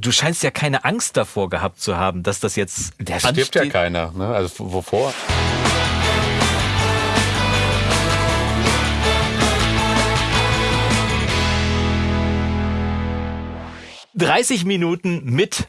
du scheinst ja keine Angst davor gehabt zu haben, dass das jetzt. Der stirbt ja keiner, ne? Also wovor? 30 Minuten mit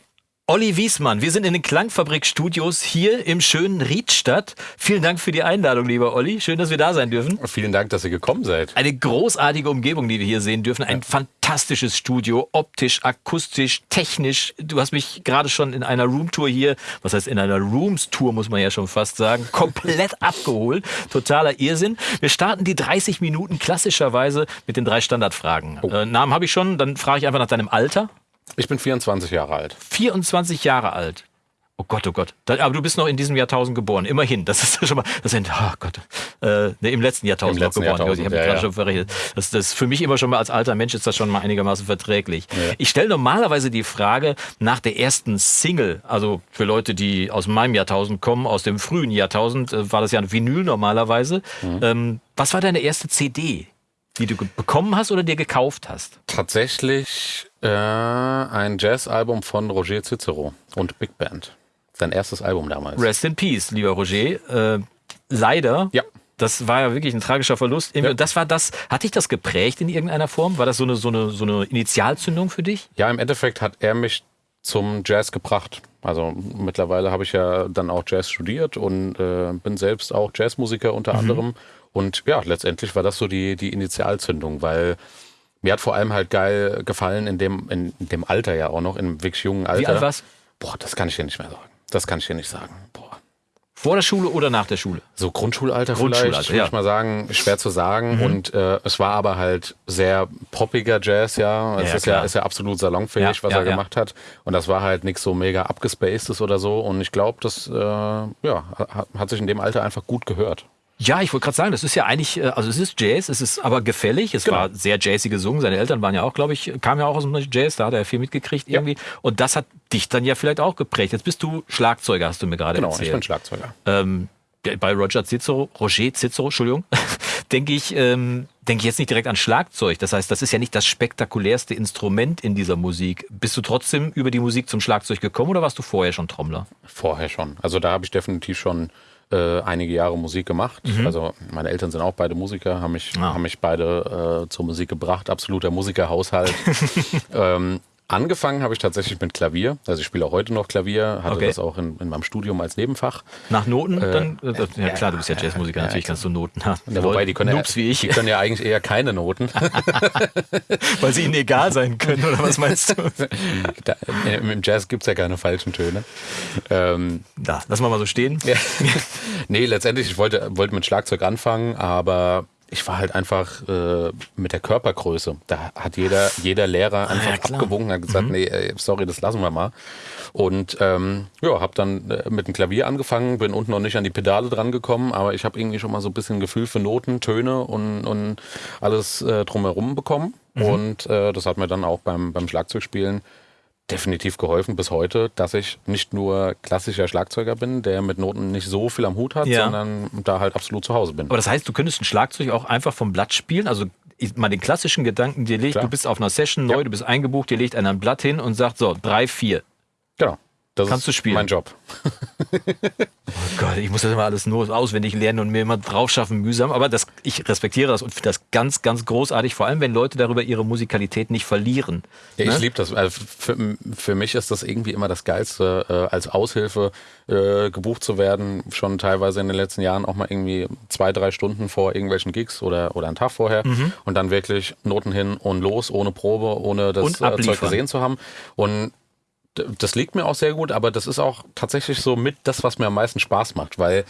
Olli Wiesmann. Wir sind in den Klangfabrik-Studios hier im schönen Riedstadt. Vielen Dank für die Einladung, lieber Olli. Schön, dass wir da sein dürfen. Vielen Dank, dass ihr gekommen seid. Eine großartige Umgebung, die wir hier sehen dürfen. Ein ja. fantastisches Studio, optisch, akustisch, technisch. Du hast mich gerade schon in einer Roomtour hier, was heißt in einer Rooms-Tour, muss man ja schon fast sagen, komplett abgeholt. Totaler Irrsinn. Wir starten die 30 Minuten klassischerweise mit den drei Standardfragen. Oh. Äh, Namen habe ich schon, dann frage ich einfach nach deinem Alter. Ich bin 24 Jahre alt. 24 Jahre alt. Oh Gott, oh Gott. Aber du bist noch in diesem Jahrtausend geboren. Immerhin. Das ist schon mal, das sind, oh Gott. Äh, ne, Im letzten Jahrtausend Im letzten geboren. Jahrtausend, ich habe ja, gerade ja. schon verrechnet. Das, das für mich immer schon mal als alter Mensch ist das schon mal einigermaßen verträglich. Ja. Ich stelle normalerweise die Frage nach der ersten Single. Also für Leute, die aus meinem Jahrtausend kommen, aus dem frühen Jahrtausend, äh, war das ja ein Vinyl normalerweise. Mhm. Ähm, was war deine erste CD? die du bekommen hast oder dir gekauft hast? Tatsächlich äh, ein Jazzalbum von Roger Cicero und Big Band. Sein erstes Album damals. Rest in Peace, lieber Roger. Äh, leider. Ja. Das war ja wirklich ein tragischer Verlust. Ja. Das war das, hat dich das geprägt in irgendeiner Form? War das so eine, so, eine, so eine Initialzündung für dich? Ja, im Endeffekt hat er mich zum Jazz gebracht. Also mittlerweile habe ich ja dann auch Jazz studiert und äh, bin selbst auch Jazzmusiker unter mhm. anderem. Und ja, letztendlich war das so die, die Initialzündung, weil mir hat vor allem halt geil gefallen in dem, in dem Alter ja auch noch, in einem wirklich jungen Alter. Wie alt warst? Boah, das kann ich dir nicht mehr sagen. Das kann ich dir nicht sagen. Boah. Vor der Schule oder nach der Schule? So Grundschulalter, Grundschulalter vielleicht, würde ja. ich mal sagen. Schwer zu sagen. Mhm. Und äh, es war aber halt sehr poppiger Jazz, ja. Es ja, ist, ja, ist ja absolut salonfähig, ja, was er gemacht hat. Und das war halt nichts so mega abgespacedes oder so. Und ich glaube, das äh, ja, hat sich in dem Alter einfach gut gehört. Ja, ich wollte gerade sagen, das ist ja eigentlich, äh, also es ist Jazz, es ist aber gefällig. Es genau. war sehr jazzy gesungen. Seine Eltern waren ja auch, glaube ich, kamen ja auch aus dem Jazz, da hat er viel mitgekriegt ja. irgendwie. Und das hat dich dann ja vielleicht auch geprägt. Jetzt bist du Schlagzeuger, hast du mir gerade genau, erzählt. Genau, ich bin Schlagzeuger. Ähm, bei Roger Cicero, Roger Cicero, Entschuldigung, denke ich, ähm, denke ich jetzt nicht direkt an Schlagzeug. Das heißt, das ist ja nicht das spektakulärste Instrument in dieser Musik. Bist du trotzdem über die Musik zum Schlagzeug gekommen oder warst du vorher schon Trommler? Vorher schon. Also da habe ich definitiv schon äh, einige Jahre Musik gemacht. Mhm. Also meine Eltern sind auch beide Musiker, haben mich, ah. haben mich beide äh, zur Musik gebracht. Absoluter Musikerhaushalt. ähm, Angefangen habe ich tatsächlich mit Klavier. Also ich spiele auch heute noch Klavier, hatte okay. das auch in, in, meinem Studium als Nebenfach. Nach Noten äh, dann? Äh, ja klar, du bist ja Jazzmusiker, ja, natürlich kannst du Noten haben. Ja, wobei die können, ja, wie ich. die können ja eigentlich eher keine Noten. Weil sie ihnen egal sein können, oder was meinst du? Da, Im Jazz gibt es ja keine falschen Töne. Ähm, da, lassen wir mal so stehen. Nee, letztendlich, ich wollte, wollte mit Schlagzeug anfangen, aber ich war halt einfach äh, mit der Körpergröße. Da hat jeder, jeder Lehrer ah, einfach ja, abgewunken und gesagt, mhm. nee, sorry, das lassen wir mal. Und ähm, ja, habe dann äh, mit dem Klavier angefangen, bin unten noch nicht an die Pedale dran gekommen, aber ich habe irgendwie schon mal so ein bisschen Gefühl für Noten, Töne und, und alles äh, drumherum bekommen. Mhm. Und äh, das hat mir dann auch beim, beim Schlagzeugspielen definitiv geholfen bis heute, dass ich nicht nur klassischer Schlagzeuger bin, der mit Noten nicht so viel am Hut hat, ja. sondern da halt absolut zu Hause bin. Aber das heißt, du könntest ein Schlagzeug auch einfach vom Blatt spielen, also mal den klassischen Gedanken dir legt, Klar. du bist auf einer Session neu, ja. du bist eingebucht, dir legt einer ein Blatt hin und sagt so, drei, vier. Genau. Das Kannst du spielen. Mein Job. oh Gott, ich muss das immer alles nur auswendig lernen und mir immer drauf schaffen, mühsam. Aber das, ich respektiere das und finde das ganz, ganz großartig, vor allem wenn Leute darüber ihre Musikalität nicht verlieren. Ja, ne? ich liebe das. Also für, für, mich ist das irgendwie immer das Geilste, äh, als Aushilfe äh, gebucht zu werden. Schon teilweise in den letzten Jahren auch mal irgendwie zwei, drei Stunden vor irgendwelchen Gigs oder, oder einen Tag vorher. Mhm. Und dann wirklich Noten hin und los, ohne Probe, ohne das äh, Zeug gesehen zu haben. Und das liegt mir auch sehr gut, aber das ist auch tatsächlich so mit das, was mir am meisten Spaß macht, weil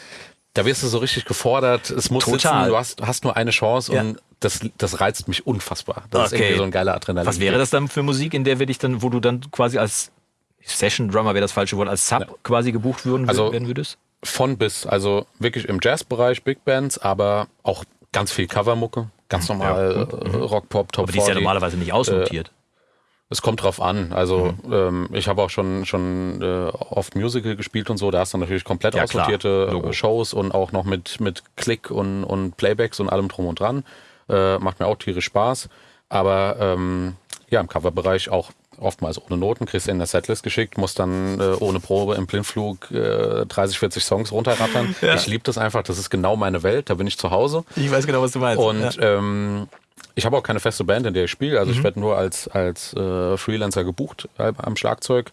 da wirst du so richtig gefordert, es muss Total. sitzen, du hast, hast nur eine Chance ja. und das, das reizt mich unfassbar. Das okay. ist irgendwie so ein geiler Adrenalin. Was wäre das dann für Musik, in der wir dich dann, wo du dann quasi als Session Drummer wäre das falsche Wort, als Sub ja. quasi gebucht würden, also werden würdest? Von bis, also wirklich im Jazzbereich, Big Bands, aber auch ganz viel Covermucke, ganz normal ja. äh, Rock, Pop, Top Aber die ist ja normalerweise nicht ausnotiert. Äh, es kommt drauf an. Also mhm. ähm, ich habe auch schon schon äh, oft Musical gespielt und so. Da hast du natürlich komplett ja, aussortierte äh, Shows und auch noch mit mit Klick und und Playbacks und allem drum und dran. Äh, macht mir auch tierisch Spaß. Aber ähm, ja, im Coverbereich auch oftmals ohne Noten, kriegst du in der Setlist geschickt, musst dann äh, ohne Probe im Blindflug äh, 30, 40 Songs runterrattern. Ja. Ich liebe das einfach, das ist genau meine Welt, da bin ich zu Hause. Ich weiß genau, was du meinst. Und ja. ähm, ich habe auch keine feste Band, in der ich spiele, also mhm. ich werde nur als, als äh, Freelancer gebucht äh, am Schlagzeug.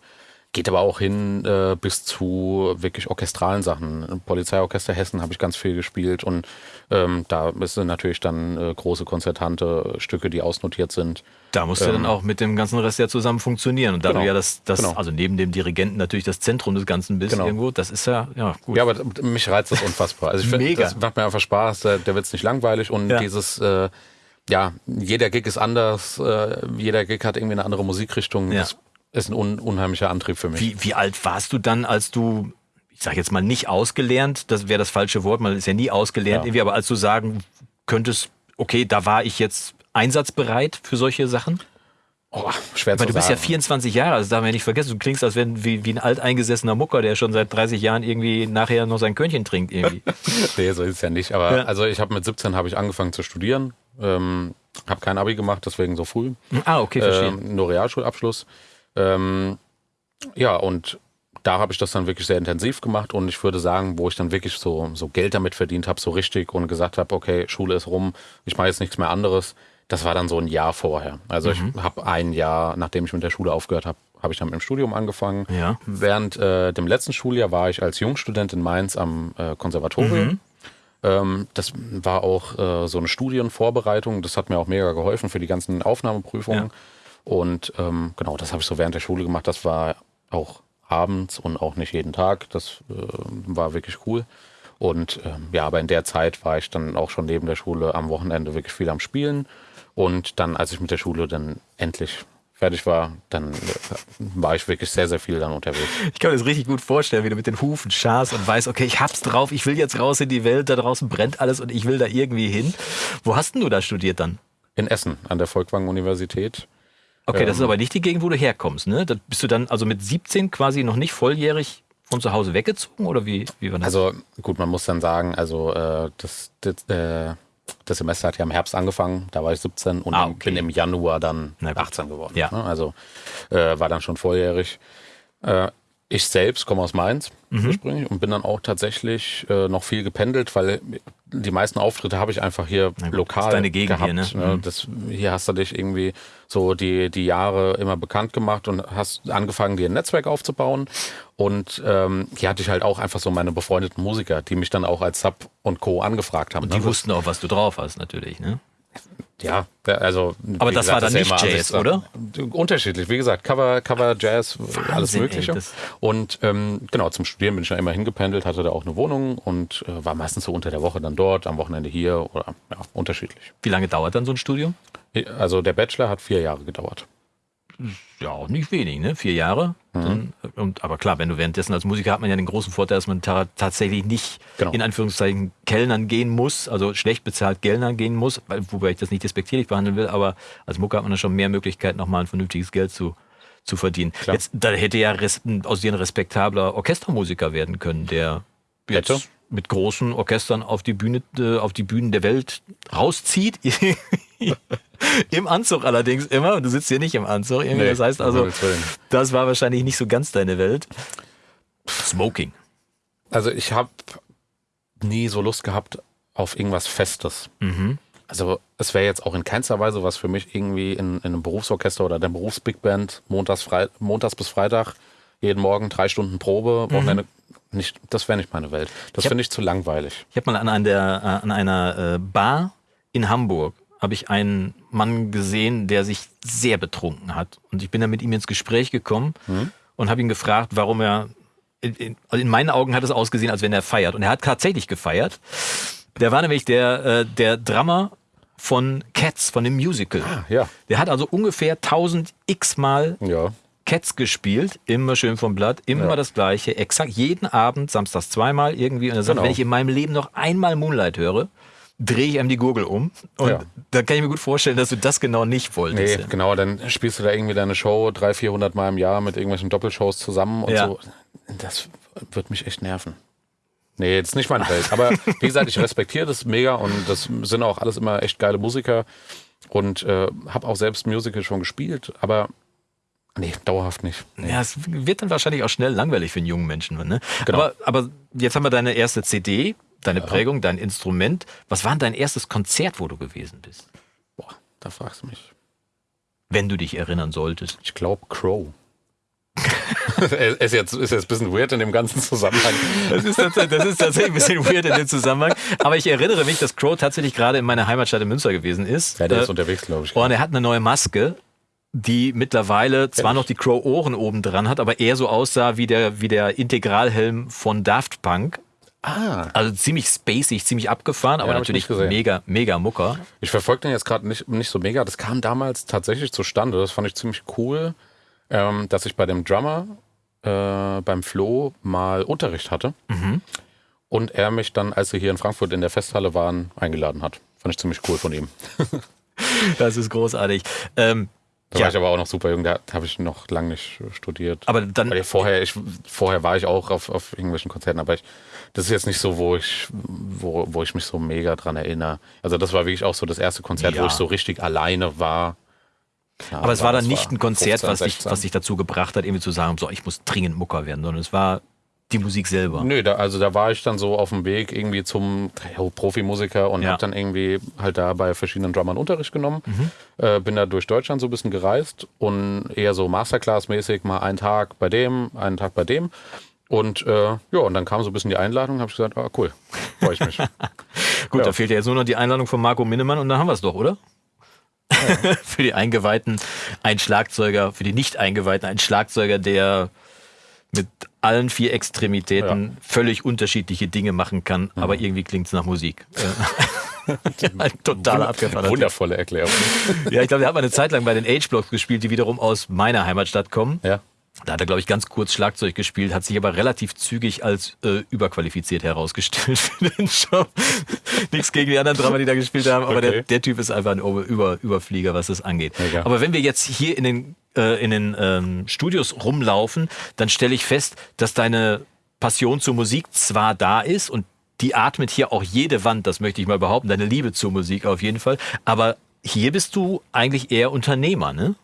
Geht aber auch hin äh, bis zu wirklich orchestralen Sachen. Polizeiorchester Hessen habe ich ganz viel gespielt und ähm, da sind natürlich dann äh, große konzertante Stücke, die ausnotiert sind. Da musst ähm, du dann auch mit dem ganzen Rest ja zusammen funktionieren. Und da genau, du ja das, das genau. also neben dem Dirigenten natürlich das Zentrum des Ganzen bist genau. irgendwo, das ist ja, ja gut. Ja, aber mich reizt das unfassbar. Also ich finde, das macht mir einfach Spaß, der, der wird es nicht langweilig und ja. dieses äh, ja, jeder Gig ist anders, äh, jeder Gig hat irgendwie eine andere Musikrichtung. Ja. Das ist ein un unheimlicher Antrieb für mich. Wie, wie alt warst du dann, als du, ich sage jetzt mal nicht ausgelernt, das wäre das falsche Wort, man ist ja nie ausgelernt, ja. irgendwie, aber als du sagen könntest, okay, da war ich jetzt einsatzbereit für solche Sachen? Oh, schwer Weil zu du bist sagen. ja 24 Jahre, also darf man ja nicht vergessen, du klingst als wenn wie, wie ein alteingesessener Mucker, der schon seit 30 Jahren irgendwie nachher noch sein Körnchen trinkt irgendwie. nee, so ist es ja nicht. Aber ja. also ich habe mit 17 habe ich angefangen zu studieren, ähm, habe kein Abi gemacht, deswegen so früh. Ah, okay, verstehe. Ähm, nur Realschulabschluss. Ähm, ja, und da habe ich das dann wirklich sehr intensiv gemacht und ich würde sagen, wo ich dann wirklich so, so Geld damit verdient habe, so richtig und gesagt habe, okay, Schule ist rum, ich mache jetzt nichts mehr anderes, das war dann so ein Jahr vorher. Also mhm. ich habe ein Jahr, nachdem ich mit der Schule aufgehört habe, habe ich dann mit dem Studium angefangen. Ja. Während äh, dem letzten Schuljahr war ich als Jungstudent in Mainz am äh, Konservatorium. Mhm. Ähm, das war auch äh, so eine Studienvorbereitung. Das hat mir auch mega geholfen für die ganzen Aufnahmeprüfungen. Ja. Und ähm, genau, das habe ich so während der Schule gemacht. Das war auch abends und auch nicht jeden Tag. Das äh, war wirklich cool. Und ähm, ja, aber in der Zeit war ich dann auch schon neben der Schule am Wochenende wirklich viel am Spielen. Und dann, als ich mit der Schule dann endlich fertig war, dann äh, war ich wirklich sehr, sehr viel dann unterwegs. Ich kann mir das richtig gut vorstellen, wie du mit den Hufen scharst und weißt, okay, ich hab's drauf, ich will jetzt raus in die Welt, da draußen brennt alles und ich will da irgendwie hin. Wo hast denn du da studiert dann? In Essen, an der Volkwang-Universität. Okay, das ist ähm, aber nicht die Gegend, wo du herkommst, ne? Da bist du dann also mit 17 quasi noch nicht volljährig von zu Hause weggezogen oder wie, wie war das? Also gut, man muss dann sagen, also äh, das, das, äh, das Semester hat ja im Herbst angefangen, da war ich 17 und ah, okay. bin im Januar dann 18 geworden. Ja. Ne? Also äh, war dann schon volljährig. Äh, ich selbst komme aus Mainz mhm. ursprünglich und bin dann auch tatsächlich äh, noch viel gependelt, weil die meisten Auftritte habe ich einfach hier gut, lokal das ist deine Gegend gehabt. Hier, ne? Mhm. Das, hier hast du dich irgendwie so die, die Jahre immer bekannt gemacht und hast angefangen, dir ein Netzwerk aufzubauen. Und ähm, hier hatte ich halt auch einfach so meine befreundeten Musiker, die mich dann auch als Sub und Co. angefragt haben. Und die ne? wussten auch, was du drauf hast, natürlich, ne? Ja, also. Aber das gesagt, war dann nicht ja Jazz, oder? Unterschiedlich. Wie gesagt, Cover, Cover Jazz, Wahnsinn, alles Mögliche. Ey, und ähm, genau, zum Studieren bin ich ja immer hingependelt, hatte da auch eine Wohnung und äh, war meistens so unter der Woche dann dort, am Wochenende hier oder ja, unterschiedlich. Wie lange dauert dann so ein Studium? Also der Bachelor hat vier Jahre gedauert ja auch nicht wenig, ne? Vier Jahre. Mhm. Dann, und, aber klar, wenn du währenddessen als Musiker hat man ja den großen Vorteil, dass man ta tatsächlich nicht genau. in Anführungszeichen Kellnern gehen muss, also schlecht bezahlt Kellnern gehen muss, weil, wobei ich das nicht despektierlich behandeln will, aber als Mucker hat man dann schon mehr Möglichkeiten, nochmal ein vernünftiges Geld zu, zu verdienen. Klar. Jetzt, da hätte ja res aus dir ein respektabler Orchestermusiker werden können, der jetzt mit großen Orchestern auf die Bühne, äh, auf die Bühnen der Welt rauszieht. Im Anzug allerdings immer. Und du sitzt hier nicht im Anzug. Irgendwie. Nee, das heißt also, das war wahrscheinlich nicht so ganz deine Welt. Smoking. Also ich habe nie so Lust gehabt auf irgendwas Festes. Mhm. Also es wäre jetzt auch in keinster Weise was für mich irgendwie in, in einem Berufsorchester oder der Berufsbigband montags, montags bis Freitag jeden Morgen drei Stunden Probe, Wochenende. Mhm. Nicht, das wäre nicht meine Welt. Das finde ich zu langweilig. Ich habe mal an, der, äh, an einer äh, Bar in Hamburg habe ich einen Mann gesehen, der sich sehr betrunken hat. Und ich bin dann mit ihm ins Gespräch gekommen mhm. und habe ihn gefragt, warum er. In, in, also in, meinen Augen hat es ausgesehen, als wenn er feiert. Und er hat tatsächlich gefeiert. Der war nämlich der, äh, der Drummer von Cats, von dem Musical. Ah, ja. Der hat also ungefähr 1000 x Mal ja. Cats gespielt, immer schön vom Blatt, immer ja. das gleiche, exakt jeden Abend, samstags zweimal irgendwie. Und er sagt, genau. wenn ich in meinem Leben noch einmal Moonlight höre, drehe ich einem die Gurgel um. Und ja. da kann ich mir gut vorstellen, dass du das genau nicht wolltest. Nee, genau, dann spielst du da irgendwie deine Show 300, 400 Mal im Jahr mit irgendwelchen Doppelshows zusammen und ja. so. Das wird mich echt nerven. Nee, jetzt nicht meine Welt. Aber wie gesagt, ich respektiere das mega und das sind auch alles immer echt geile Musiker und äh, habe auch selbst Musical schon gespielt. Aber Nee, dauerhaft nicht. Nee. Ja, es wird dann wahrscheinlich auch schnell langweilig für einen jungen Menschen. Ne? Genau. Aber, aber jetzt haben wir deine erste CD, deine ja. Prägung, dein Instrument. Was war denn dein erstes Konzert, wo du gewesen bist? Boah, da fragst du mich. Wenn du dich erinnern solltest. Ich glaube Crow. ist, jetzt, ist jetzt ein bisschen weird in dem ganzen Zusammenhang. Das ist, das ist tatsächlich ein bisschen weird in dem Zusammenhang. Aber ich erinnere mich, dass Crow tatsächlich gerade in meiner Heimatstadt in Münster gewesen ist. Ja, der ist äh, unterwegs, glaube ich. Und er hat eine neue Maske, die mittlerweile zwar noch die Crow-Ohren oben dran hat, aber eher so aussah wie der, wie der Integralhelm von Daft Punk. Ah. Also ziemlich spacig, ziemlich abgefahren, aber ja, natürlich mega, mega Mucker. Ich verfolge den jetzt gerade nicht, nicht so mega. Das kam damals tatsächlich zustande. Das fand ich ziemlich cool ähm, dass ich bei dem Drummer äh, beim Flo mal Unterricht hatte. Mhm. Und er mich dann, als wir hier in Frankfurt in der Festhalle waren, eingeladen hat. Fand ich ziemlich cool von ihm. das ist großartig. Ähm, da ja. war ich aber auch noch super jung, da habe ich noch lange nicht studiert. Aber dann. Weil vorher, ich, vorher war ich auch auf, auf irgendwelchen Konzerten, aber ich, das ist jetzt nicht so, wo ich, wo, wo ich mich so mega dran erinnere. Also das war wirklich auch so das erste Konzert, ja. wo ich so richtig alleine war. Ja, aber es war dann nicht ein Konzert, 15, was, dich, was dich dazu gebracht hat, irgendwie zu sagen, so, ich muss dringend Mucker werden, sondern es war die Musik selber. Nö, da, also da war ich dann so auf dem Weg irgendwie zum ja, Profimusiker und ja. habe dann irgendwie halt da bei verschiedenen Drummern Unterricht genommen. Mhm. Äh, bin da durch Deutschland so ein bisschen gereist und eher so Masterclass-mäßig, mal einen Tag bei dem, einen Tag bei dem. Und äh, ja, und dann kam so ein bisschen die Einladung, habe ich gesagt, ah cool, freue ich mich. Gut, ja. da fehlt ja jetzt nur noch die Einladung von Marco Minnemann und dann haben wir es doch, oder? für die Eingeweihten ein Schlagzeuger, für die Nicht-Eingeweihten ein Schlagzeuger, der mit allen vier Extremitäten ja. völlig unterschiedliche Dinge machen kann, mhm. aber irgendwie klingt es nach Musik. ein totaler abgefahrener Wundervolle Erklärung. ja, ich glaube, hat mal eine Zeit lang bei den Age-Blocks gespielt, die wiederum aus meiner Heimatstadt kommen. Ja. Da hat er, glaube ich, ganz kurz Schlagzeug gespielt, hat sich aber relativ zügig als äh, überqualifiziert herausgestellt für den Job. Nichts gegen die anderen Drama, die da gespielt haben, aber okay. der, der, Typ ist einfach ein Über Überflieger, was das angeht. Mega. Aber wenn wir jetzt hier in den, äh, in den ähm, Studios rumlaufen, dann stelle ich fest, dass deine Passion zur Musik zwar da ist und die atmet hier auch jede Wand, das möchte ich mal behaupten, deine Liebe zur Musik auf jeden Fall, aber hier bist du eigentlich eher Unternehmer, ne?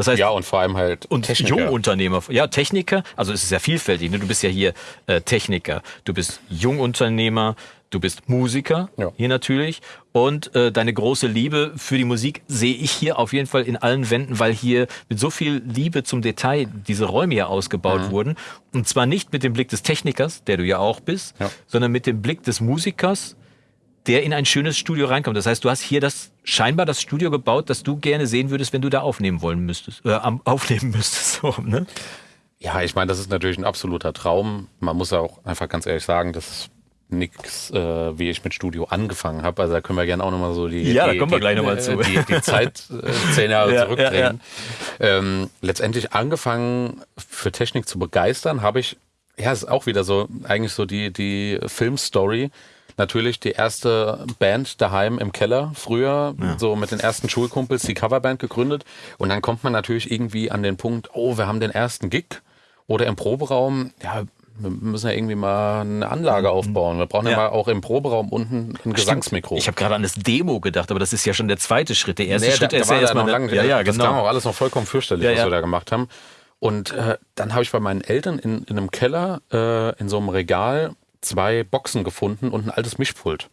Das heißt, ja, und vor allem halt und Techniker. Jungunternehmer. Ja, Techniker, also es ist ja vielfältig. Ne? Du bist ja hier äh, Techniker, du bist Jungunternehmer, du bist Musiker, ja. hier natürlich. Und äh, deine große Liebe für die Musik sehe ich hier auf jeden Fall in allen Wänden, weil hier mit so viel Liebe zum Detail diese Räume hier ausgebaut mhm. wurden. Und zwar nicht mit dem Blick des Technikers, der du ja auch bist, ja. sondern mit dem Blick des Musikers, der in ein schönes Studio reinkommt. Das heißt, du hast hier das scheinbar das Studio gebaut, das du gerne sehen würdest, wenn du da aufnehmen wollen müsstest, äh, aufnehmen müsstest. So, ne? Ja, ich meine, das ist natürlich ein absoluter Traum. Man muss auch einfach ganz ehrlich sagen, das ist nichts, äh, wie ich mit Studio angefangen habe. Also da können wir gerne auch nochmal so die, ja, die, da kommen wir gleich nochmal zu. Die, die Zeit äh, zehn Jahre ja, zurückdrehen. Ja, ja. Ähm, letztendlich angefangen für Technik zu begeistern, habe ich, ja, es ist auch wieder so, eigentlich so die, die Filmstory natürlich die erste Band daheim im Keller, früher, ja. so mit den ersten Schulkumpels, die Coverband gegründet. Und dann kommt man natürlich irgendwie an den Punkt, oh, wir haben den ersten Gig. Oder im Proberaum, ja, wir müssen ja irgendwie mal eine Anlage mhm. aufbauen. Wir brauchen ja, ja mal auch im Proberaum unten ein Gesangsmikro. Ich habe gerade an das Demo gedacht, aber das ist ja schon der zweite Schritt. Der erste nee, Schritt da, ist ja erstmal noch lange. Ja, ja, das genau. kam auch alles noch vollkommen fürchterlich, ja, was wir da gemacht haben. Und äh, dann habe ich bei meinen Eltern in, in einem Keller äh, in so einem Regal zwei Boxen gefunden und ein altes Mischpult.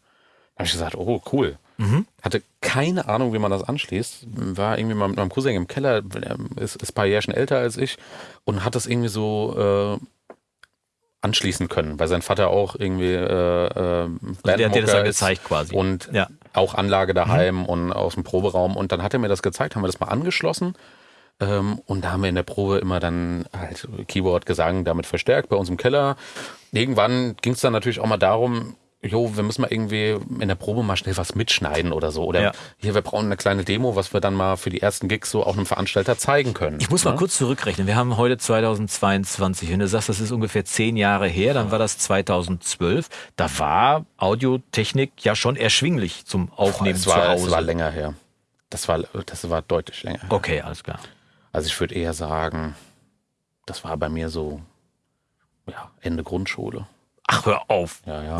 Da habe ich gesagt, oh cool. Mhm. Hatte keine Ahnung, wie man das anschließt. War irgendwie mal mit meinem Cousin im Keller, ist, ist ein paar Jahre schon älter als ich und hat das irgendwie so äh, anschließen können, weil sein Vater auch irgendwie äh, äh, also der hat dir das ja gezeigt quasi. Und ja. auch Anlage daheim mhm. und aus dem Proberaum. Und dann hat er mir das gezeigt, haben wir das mal angeschlossen. Ähm, und da haben wir in der Probe immer dann halt Keyboard, Gesang damit verstärkt bei uns im Keller irgendwann ging es dann natürlich auch mal darum, jo, wir müssen mal irgendwie in der Probe mal schnell was mitschneiden oder so. Oder ja. hier, wir brauchen eine kleine Demo, was wir dann mal für die ersten Gigs so auch einem Veranstalter zeigen können. Ich muss ne? mal kurz zurückrechnen. Wir haben heute 2022. Wenn du sagst, das ist ungefähr zehn Jahre her, dann war das 2012. Da war Audiotechnik ja schon erschwinglich zum Aufnehmen Boah, war, zu Hause. Das war länger her. Das war, das war deutlich länger her. Okay, alles klar. Also ich würde eher sagen, das war bei mir so ja, Ende Grundschule. Ach, hör auf. Ja, ja.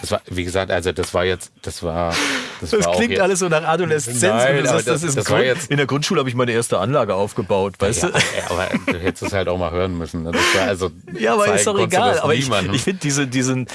Das war, wie gesagt, also das war jetzt, das war, Das, das klingt alles so nach Adoleszenz. Nein, das, das, ist das Grund, jetzt in der Grundschule habe ich meine erste Anlage aufgebaut, weißt ja, du? Ja, aber du hättest es halt auch mal hören müssen. Ne? also ja, aber ist doch egal. Aber ich, ich finde diese, diesen,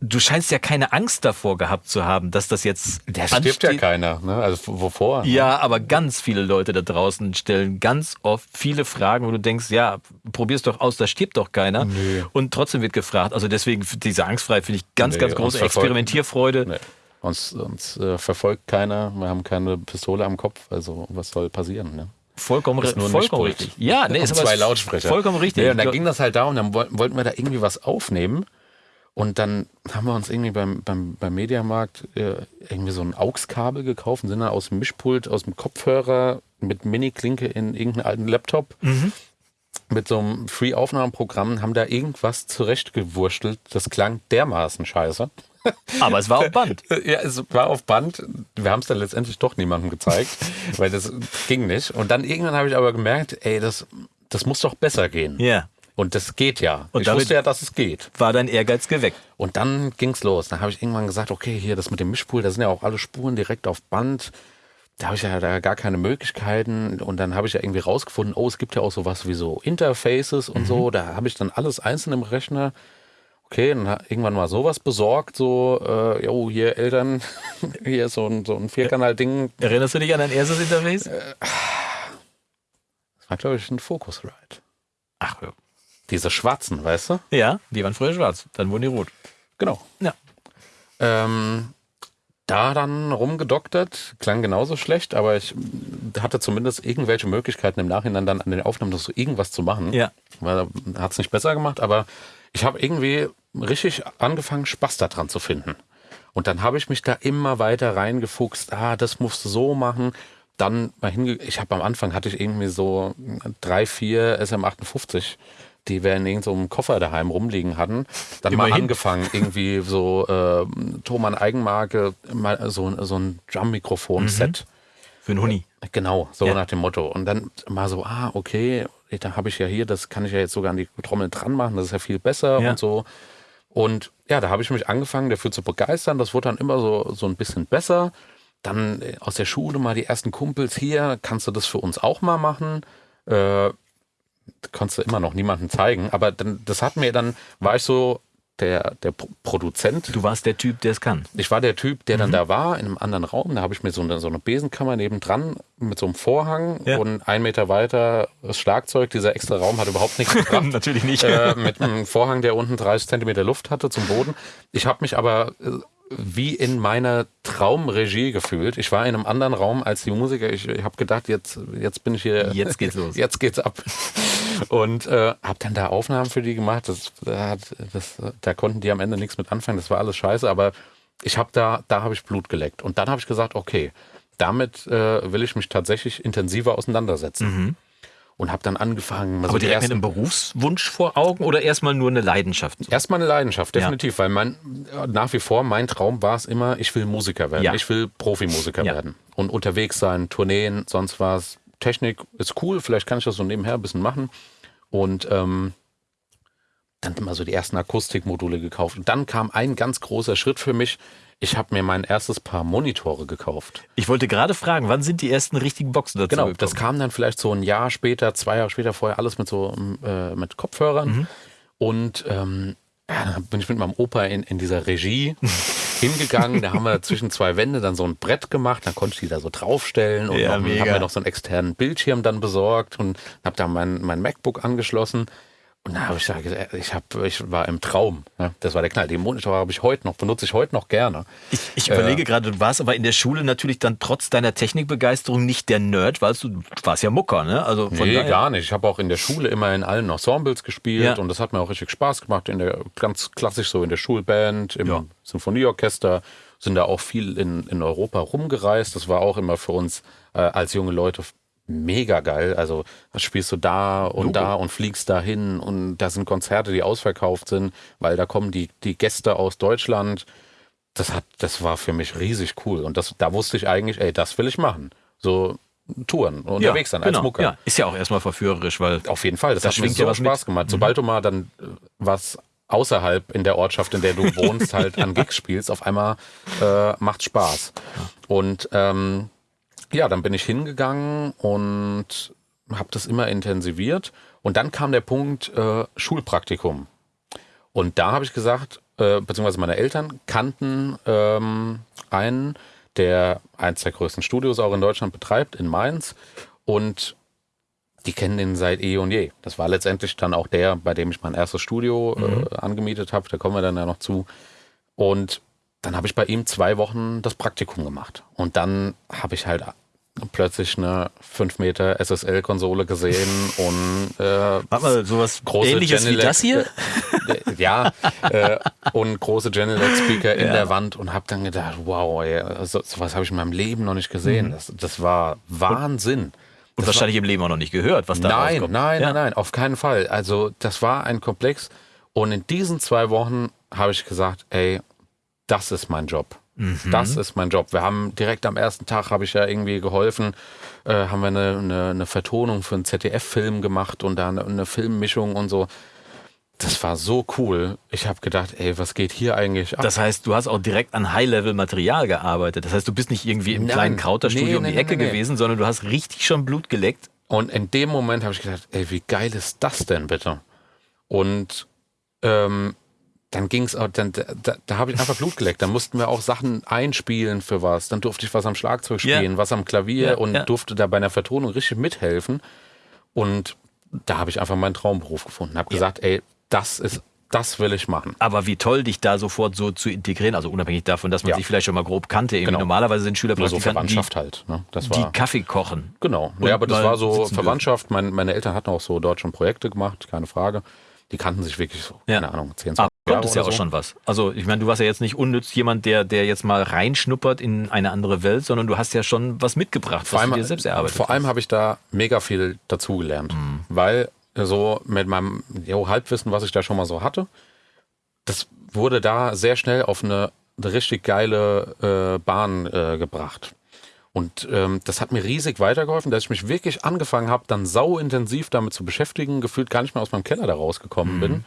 du scheinst ja keine Angst davor gehabt zu haben, dass das jetzt. Da stirbt ja keiner, ne? Also wovor? Ja, aber ganz viele Leute da draußen stellen ganz oft viele Fragen, wo du denkst, ja, probier's doch aus, da stirbt doch keiner. Nee. Und trotzdem wird gefragt. Also deswegen, diese Angstfrei finde ich ganz, nee, ganz große Experimentierfreude. Nee. Uns, uns äh, verfolgt keiner, wir haben keine Pistole am Kopf, also was soll passieren, ne? Vollkommen, vollkommen richtig. Ja, nee, ist zwei Lautsprecher. Vollkommen richtig. Nee, und dann ging das halt darum, dann wollten wir da irgendwie was aufnehmen. Und dann haben wir uns irgendwie beim, beim, beim Mediamarkt äh, irgendwie so ein AUX-Kabel gekauft und sind dann aus dem Mischpult, aus dem Kopfhörer mit Mini-Klinke in irgendeinen alten Laptop mhm. mit so einem Free-Aufnahmeprogramm, haben da irgendwas zurechtgewurschtelt. Das klang dermaßen scheiße. Aber es war auf Band. ja, es war auf Band. Wir haben es dann letztendlich doch niemandem gezeigt, weil das ging nicht. Und dann irgendwann habe ich aber gemerkt, ey, das, das muss doch besser gehen. Ja. Und das geht ja. Und ich wusste ja, dass es geht. War dein Ehrgeiz geweckt. Und dann ging's los. Dann habe ich irgendwann gesagt, okay, hier das mit dem Mischpult, da sind ja auch alle Spuren direkt auf Band. Da habe ich ja da gar keine Möglichkeiten. Und dann habe ich ja irgendwie rausgefunden, oh, es gibt ja auch sowas wie so Interfaces und mhm. so. Da habe ich dann alles einzeln im Rechner. Okay, dann irgendwann mal sowas besorgt, so, äh, jo, hier Eltern, hier so ein, so ein Vierkanal-Ding. Erinnerst du dich an dein erstes Interface? Äh, das war, glaube ich, ein Focusrite. Diese schwarzen, weißt du? Ja, die waren früher schwarz, dann wurden die rot. Genau. Ja. Ähm, da dann rumgedoktert, klang genauso schlecht, aber ich hatte zumindest irgendwelche Möglichkeiten im Nachhinein dann an den Aufnahmen so irgendwas zu machen. Ja. Weil hat es nicht besser gemacht, aber ich habe irgendwie richtig angefangen, Spaß daran zu finden. Und dann habe ich mich da immer weiter reingefuchst. Ah, das musst du so machen. Dann mal hinge ich habe am Anfang hatte ich irgendwie so drei, vier SM58 die wir in irgendeinem Koffer daheim rumliegen hatten, dann Immerhin. mal angefangen, irgendwie so äh, Thomann Eigenmarke, mal so, so ein Drum-Mikrofon-Set. Mhm. Für einen Huni. Genau, so ja. nach dem Motto. Und dann mal so, ah, okay, da habe ich ja hier, das kann ich ja jetzt sogar an die Trommel dran machen, das ist ja viel besser ja. und so. Und ja, da habe ich mich angefangen, dafür zu begeistern. Das wurde dann immer so, so ein bisschen besser. Dann äh, aus der Schule mal die ersten Kumpels hier, kannst du das für uns auch mal machen? Äh, konntest du immer noch niemandem zeigen. Aber dann, das hat mir dann, war ich so der, der Produzent. Du warst der Typ, der es kann. Ich war der Typ, der mhm. dann da war, in einem anderen Raum. Da habe ich mir so eine, so eine Besenkammer nebendran mit so einem Vorhang ja. und ein Meter weiter das Schlagzeug. Dieser extra Raum hat überhaupt nichts gebracht. Natürlich nicht. Äh, mit einem Vorhang, der unten 30 Zentimeter Luft hatte zum Boden. Ich habe mich aber äh, wie in meiner Traumregie gefühlt. Ich war in einem anderen Raum als die Musiker. Ich, ich habe gedacht, jetzt, jetzt bin ich hier. Jetzt geht's los. Jetzt geht's ab. Und äh, habe dann da Aufnahmen für die gemacht. Das, das, da konnten die am Ende nichts mit anfangen. Das war alles scheiße. Aber ich habe da, da habe ich Blut geleckt. Und dann habe ich gesagt, okay, damit äh, will ich mich tatsächlich intensiver auseinandersetzen. Mhm und habe dann angefangen. Aber so direkt mit einem Berufswunsch vor Augen oder erstmal nur eine Leidenschaft? Erstmal eine Leidenschaft, definitiv, ja. weil mein, nach wie vor mein Traum war es immer, ich will Musiker werden, ja. ich will Profimusiker ja. werden und unterwegs sein, Tourneen, sonst was. Technik ist cool, vielleicht kann ich das so nebenher ein bisschen machen und ähm, dann immer so die ersten Akustikmodule gekauft. Und dann kam ein ganz großer Schritt für mich. Ich habe mir mein erstes Paar Monitore gekauft. Ich wollte gerade fragen, wann sind die ersten richtigen Boxen dazu Genau, gekommen? das kam dann vielleicht so ein Jahr später, zwei Jahre später, vorher alles mit so äh, mit Kopfhörern. Mhm. Und ähm, ja, dann bin ich mit meinem Opa in, in dieser Regie hingegangen. Da haben wir zwischen zwei Wände dann so ein Brett gemacht. Da konnte ich die da so draufstellen und ja, haben wir noch so einen externen Bildschirm dann besorgt und habe da mein, mein MacBook angeschlossen. Und da habe ich gesagt, ich, hab, ich war im Traum. Ja, das war der Knall. Den Monitor habe ich heute noch, benutze ich heute noch gerne. Ich, ich überlege äh, gerade, du warst aber in der Schule natürlich dann trotz deiner Technikbegeisterung nicht der Nerd, weil du, warst ja Mucker, ne? Also von nee, daher... gar nicht. Ich habe auch in der Schule immer in allen Ensembles gespielt ja. und das hat mir auch richtig Spaß gemacht. In der ganz klassisch so in der Schulband, im ja. Sinfonieorchester, sind da auch viel in, in Europa rumgereist. Das war auch immer für uns äh, als junge Leute mega geil. Also spielst du da und Logo. da und fliegst dahin und da sind Konzerte, die ausverkauft sind, weil da kommen die, die Gäste aus Deutschland. Das hat, das war für mich riesig cool. Und das, da wusste ich eigentlich, ey, das will ich machen. So Touren unterwegs ja, sein als genau, Mucker. Ja, ist ja auch erstmal verführerisch, weil. Auf jeden Fall, das, das hat mir so ja Spaß mit. gemacht. Sobald mhm. du mal dann äh, was außerhalb in der Ortschaft, in der du wohnst, halt an Gigs spielst, auf einmal äh, macht Spaß. Und ähm, ja, dann bin ich hingegangen und habe das immer intensiviert. Und dann kam der Punkt äh, Schulpraktikum. Und da habe ich gesagt, äh, beziehungsweise meine Eltern kannten ähm, einen, der eins der größten Studios auch in Deutschland betreibt, in Mainz. Und die kennen den seit eh und je. Das war letztendlich dann auch der, bei dem ich mein erstes Studio äh, mhm. äh, angemietet habe. Da kommen wir dann ja noch zu. Und dann habe ich bei ihm zwei Wochen das Praktikum gemacht. Und dann habe ich halt plötzlich eine 5 Meter SSL-Konsole gesehen und äh, Warte mal, sowas große ähnliches Genelec, wie das hier? Äh, ja, äh, und große Genelec-Speaker in ja. der Wand und habe dann gedacht, wow, ey, so, sowas habe ich in meinem Leben noch nicht gesehen. Mhm. Das, das war Wahnsinn. Und das wahrscheinlich war, im Leben auch noch nicht gehört, was da Nein, rauskommt. nein, ja. nein, nein, auf keinen Fall. Also das war ein Komplex und in diesen zwei Wochen habe ich gesagt, ey, das ist mein Job. Mhm. Das ist mein Job. Wir haben direkt am ersten Tag, habe ich ja irgendwie geholfen, äh, haben wir eine, eine, eine, Vertonung für einen ZDF-Film gemacht und da eine, eine Filmmischung und so. Das war so cool. Ich habe gedacht, ey, was geht hier eigentlich ab? Das heißt, du hast auch direkt an High-Level-Material gearbeitet. Das heißt, du bist nicht irgendwie im Nein. kleinen Krauterstudio nee, um die nee, Ecke nee, gewesen, sondern du hast richtig schon Blut geleckt. Und in dem Moment habe ich gedacht, ey, wie geil ist das denn bitte? Und ähm, dann ging's auch, dann, da, da habe ich einfach Blut geleckt. Dann mussten wir auch Sachen einspielen für was. Dann durfte ich was am Schlagzeug spielen, ja. was am Klavier ja, und ja. durfte da bei einer Vertonung richtig mithelfen. Und da habe ich einfach meinen Traumberuf gefunden. Habe gesagt, ey, das ist das will ich machen. Aber wie toll, dich da sofort so zu integrieren, also unabhängig davon, dass man ja. sich vielleicht schon mal grob kannte. Genau. Normalerweise sind Schüler so Verwandtschaft die, halt. Ne? Das war, die Kaffee kochen. Genau. Ja, aber das war so Verwandtschaft. Mein, meine Eltern hatten auch so dort schon Projekte gemacht, keine Frage die kannten sich wirklich so, ja. keine Ahnung, 10, 20 Aber kommt es ja auch so. schon was. Also ich meine, du warst ja jetzt nicht unnütz jemand, der, der jetzt mal reinschnuppert in eine andere Welt, sondern du hast ja schon was mitgebracht, vor was allem, du dir selbst erarbeitet Vor allem habe ich da mega viel dazugelernt, mhm. weil so mit meinem jo, Halbwissen, was ich da schon mal so hatte, das wurde da sehr schnell auf eine, eine richtig geile äh, Bahn äh, gebracht. Und ähm, das hat mir riesig weitergeholfen, dass ich mich wirklich angefangen habe, dann sau intensiv damit zu beschäftigen, gefühlt gar nicht mehr aus meinem Keller da rausgekommen mhm. bin.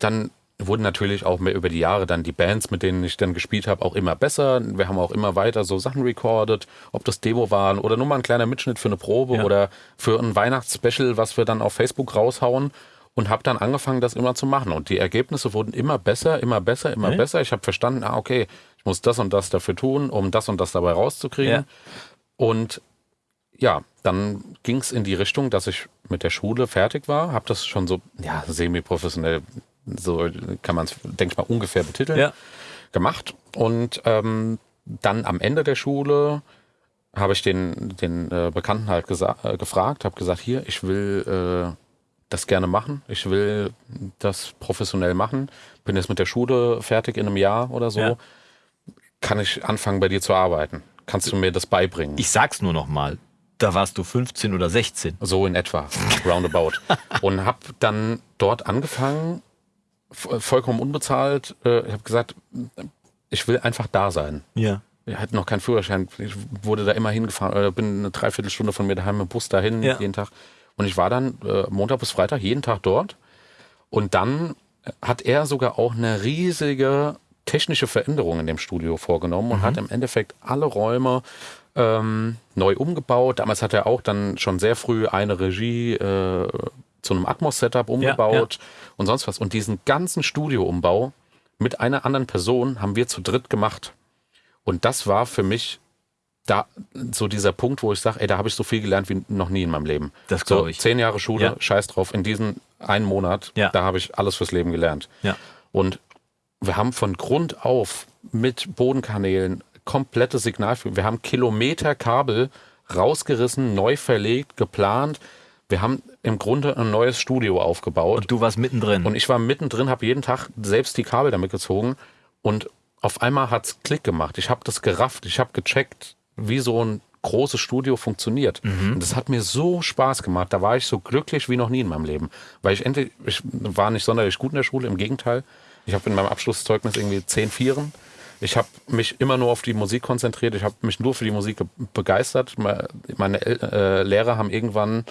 Dann wurden natürlich auch mehr über die Jahre dann die Bands, mit denen ich dann gespielt habe, auch immer besser. Wir haben auch immer weiter so Sachen recorded, ob das Demo waren oder nur mal ein kleiner Mitschnitt für eine Probe ja. oder für ein Weihnachtsspecial, was wir dann auf Facebook raushauen und habe dann angefangen, das immer zu machen. Und die Ergebnisse wurden immer besser, immer besser, immer okay. besser. Ich habe verstanden, ah, okay, ich muss das und das dafür tun, um das und das dabei rauszukriegen. Ja. Und ja, dann ging es in die Richtung, dass ich mit der Schule fertig war, habe das schon so, ja, semi-professionell, so kann man es, denke ich mal, ungefähr betiteln, ja. gemacht. Und ähm, dann am Ende der Schule habe ich den, den äh, Bekannten halt äh, gefragt, habe gesagt, hier, ich will äh, das gerne machen, ich will das professionell machen, bin jetzt mit der Schule fertig in einem Jahr oder so, ja. kann ich anfangen bei dir zu arbeiten? Kannst du mir das beibringen? Ich sag's nur noch mal. Da warst du 15 oder 16. So in etwa, roundabout. und hab dann dort angefangen, vollkommen unbezahlt. Äh, ich habe gesagt, ich will einfach da sein. Ja. Ich hatte noch keinen Führerschein. Ich wurde da immer hingefahren, oder bin eine Dreiviertelstunde von mir daheim im Bus dahin, ja. jeden Tag. Und ich war dann äh, Montag bis Freitag jeden Tag dort. Und dann hat er sogar auch eine riesige technische Veränderungen in dem Studio vorgenommen und mhm. hat im Endeffekt alle Räume ähm, neu umgebaut. Damals hat er auch dann schon sehr früh eine Regie äh, zu einem Atmos-Setup umgebaut ja, ja. und sonst was. Und diesen ganzen Studioumbau mit einer anderen Person haben wir zu dritt gemacht. Und das war für mich da so dieser Punkt, wo ich sage, ey, da habe ich so viel gelernt wie noch nie in meinem Leben. Das glaube so, ich. Zehn Jahre Schule, ja. scheiß drauf. In diesen einen Monat, ja. da habe ich alles fürs Leben gelernt. Ja. Und wir haben von Grund auf mit Bodenkanälen komplette Signalführung. Wir haben Kilometer Kabel rausgerissen, neu verlegt, geplant. Wir haben im Grunde ein neues Studio aufgebaut. Und du warst mittendrin. Und ich war mittendrin, habe jeden Tag selbst die Kabel damit gezogen. Und auf einmal hat's Klick gemacht. Ich habe das gerafft. Ich habe gecheckt, wie so ein großes Studio funktioniert. Mhm. Und das hat mir so Spaß gemacht. Da war ich so glücklich wie noch nie in meinem Leben. Weil ich endlich, ich war nicht sonderlich gut in der Schule, im Gegenteil. Ich habe in meinem Abschlusszeugnis irgendwie zehn Vieren. Ich habe mich immer nur auf die Musik konzentriert. Ich habe mich nur für die Musik begeistert. Meine äh, Lehrer haben irgendwann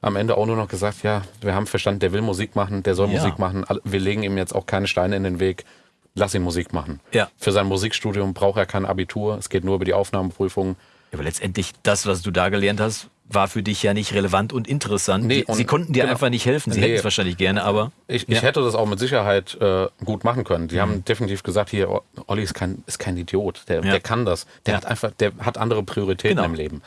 am Ende auch nur noch gesagt, ja, wir haben verstanden, der will Musik machen, der soll ja. Musik machen. Wir legen ihm jetzt auch keine Steine in den Weg. Lass ihn Musik machen. Ja. Für sein Musikstudium braucht er kein Abitur. Es geht nur über die Aufnahmeprüfung. aber letztendlich, das, was du da gelernt hast, war für dich ja nicht relevant und interessant. Nee, und Sie konnten dir genau. einfach nicht helfen. Sie nee. hätten es wahrscheinlich gerne, aber. Ich, ich hätte das auch mit Sicherheit äh, gut machen können. Die mhm. haben definitiv gesagt, hier, Olli ist kein, ist kein Idiot. Der, ja. der kann das. Der hat einfach, der hat andere Prioritäten genau. im Leben.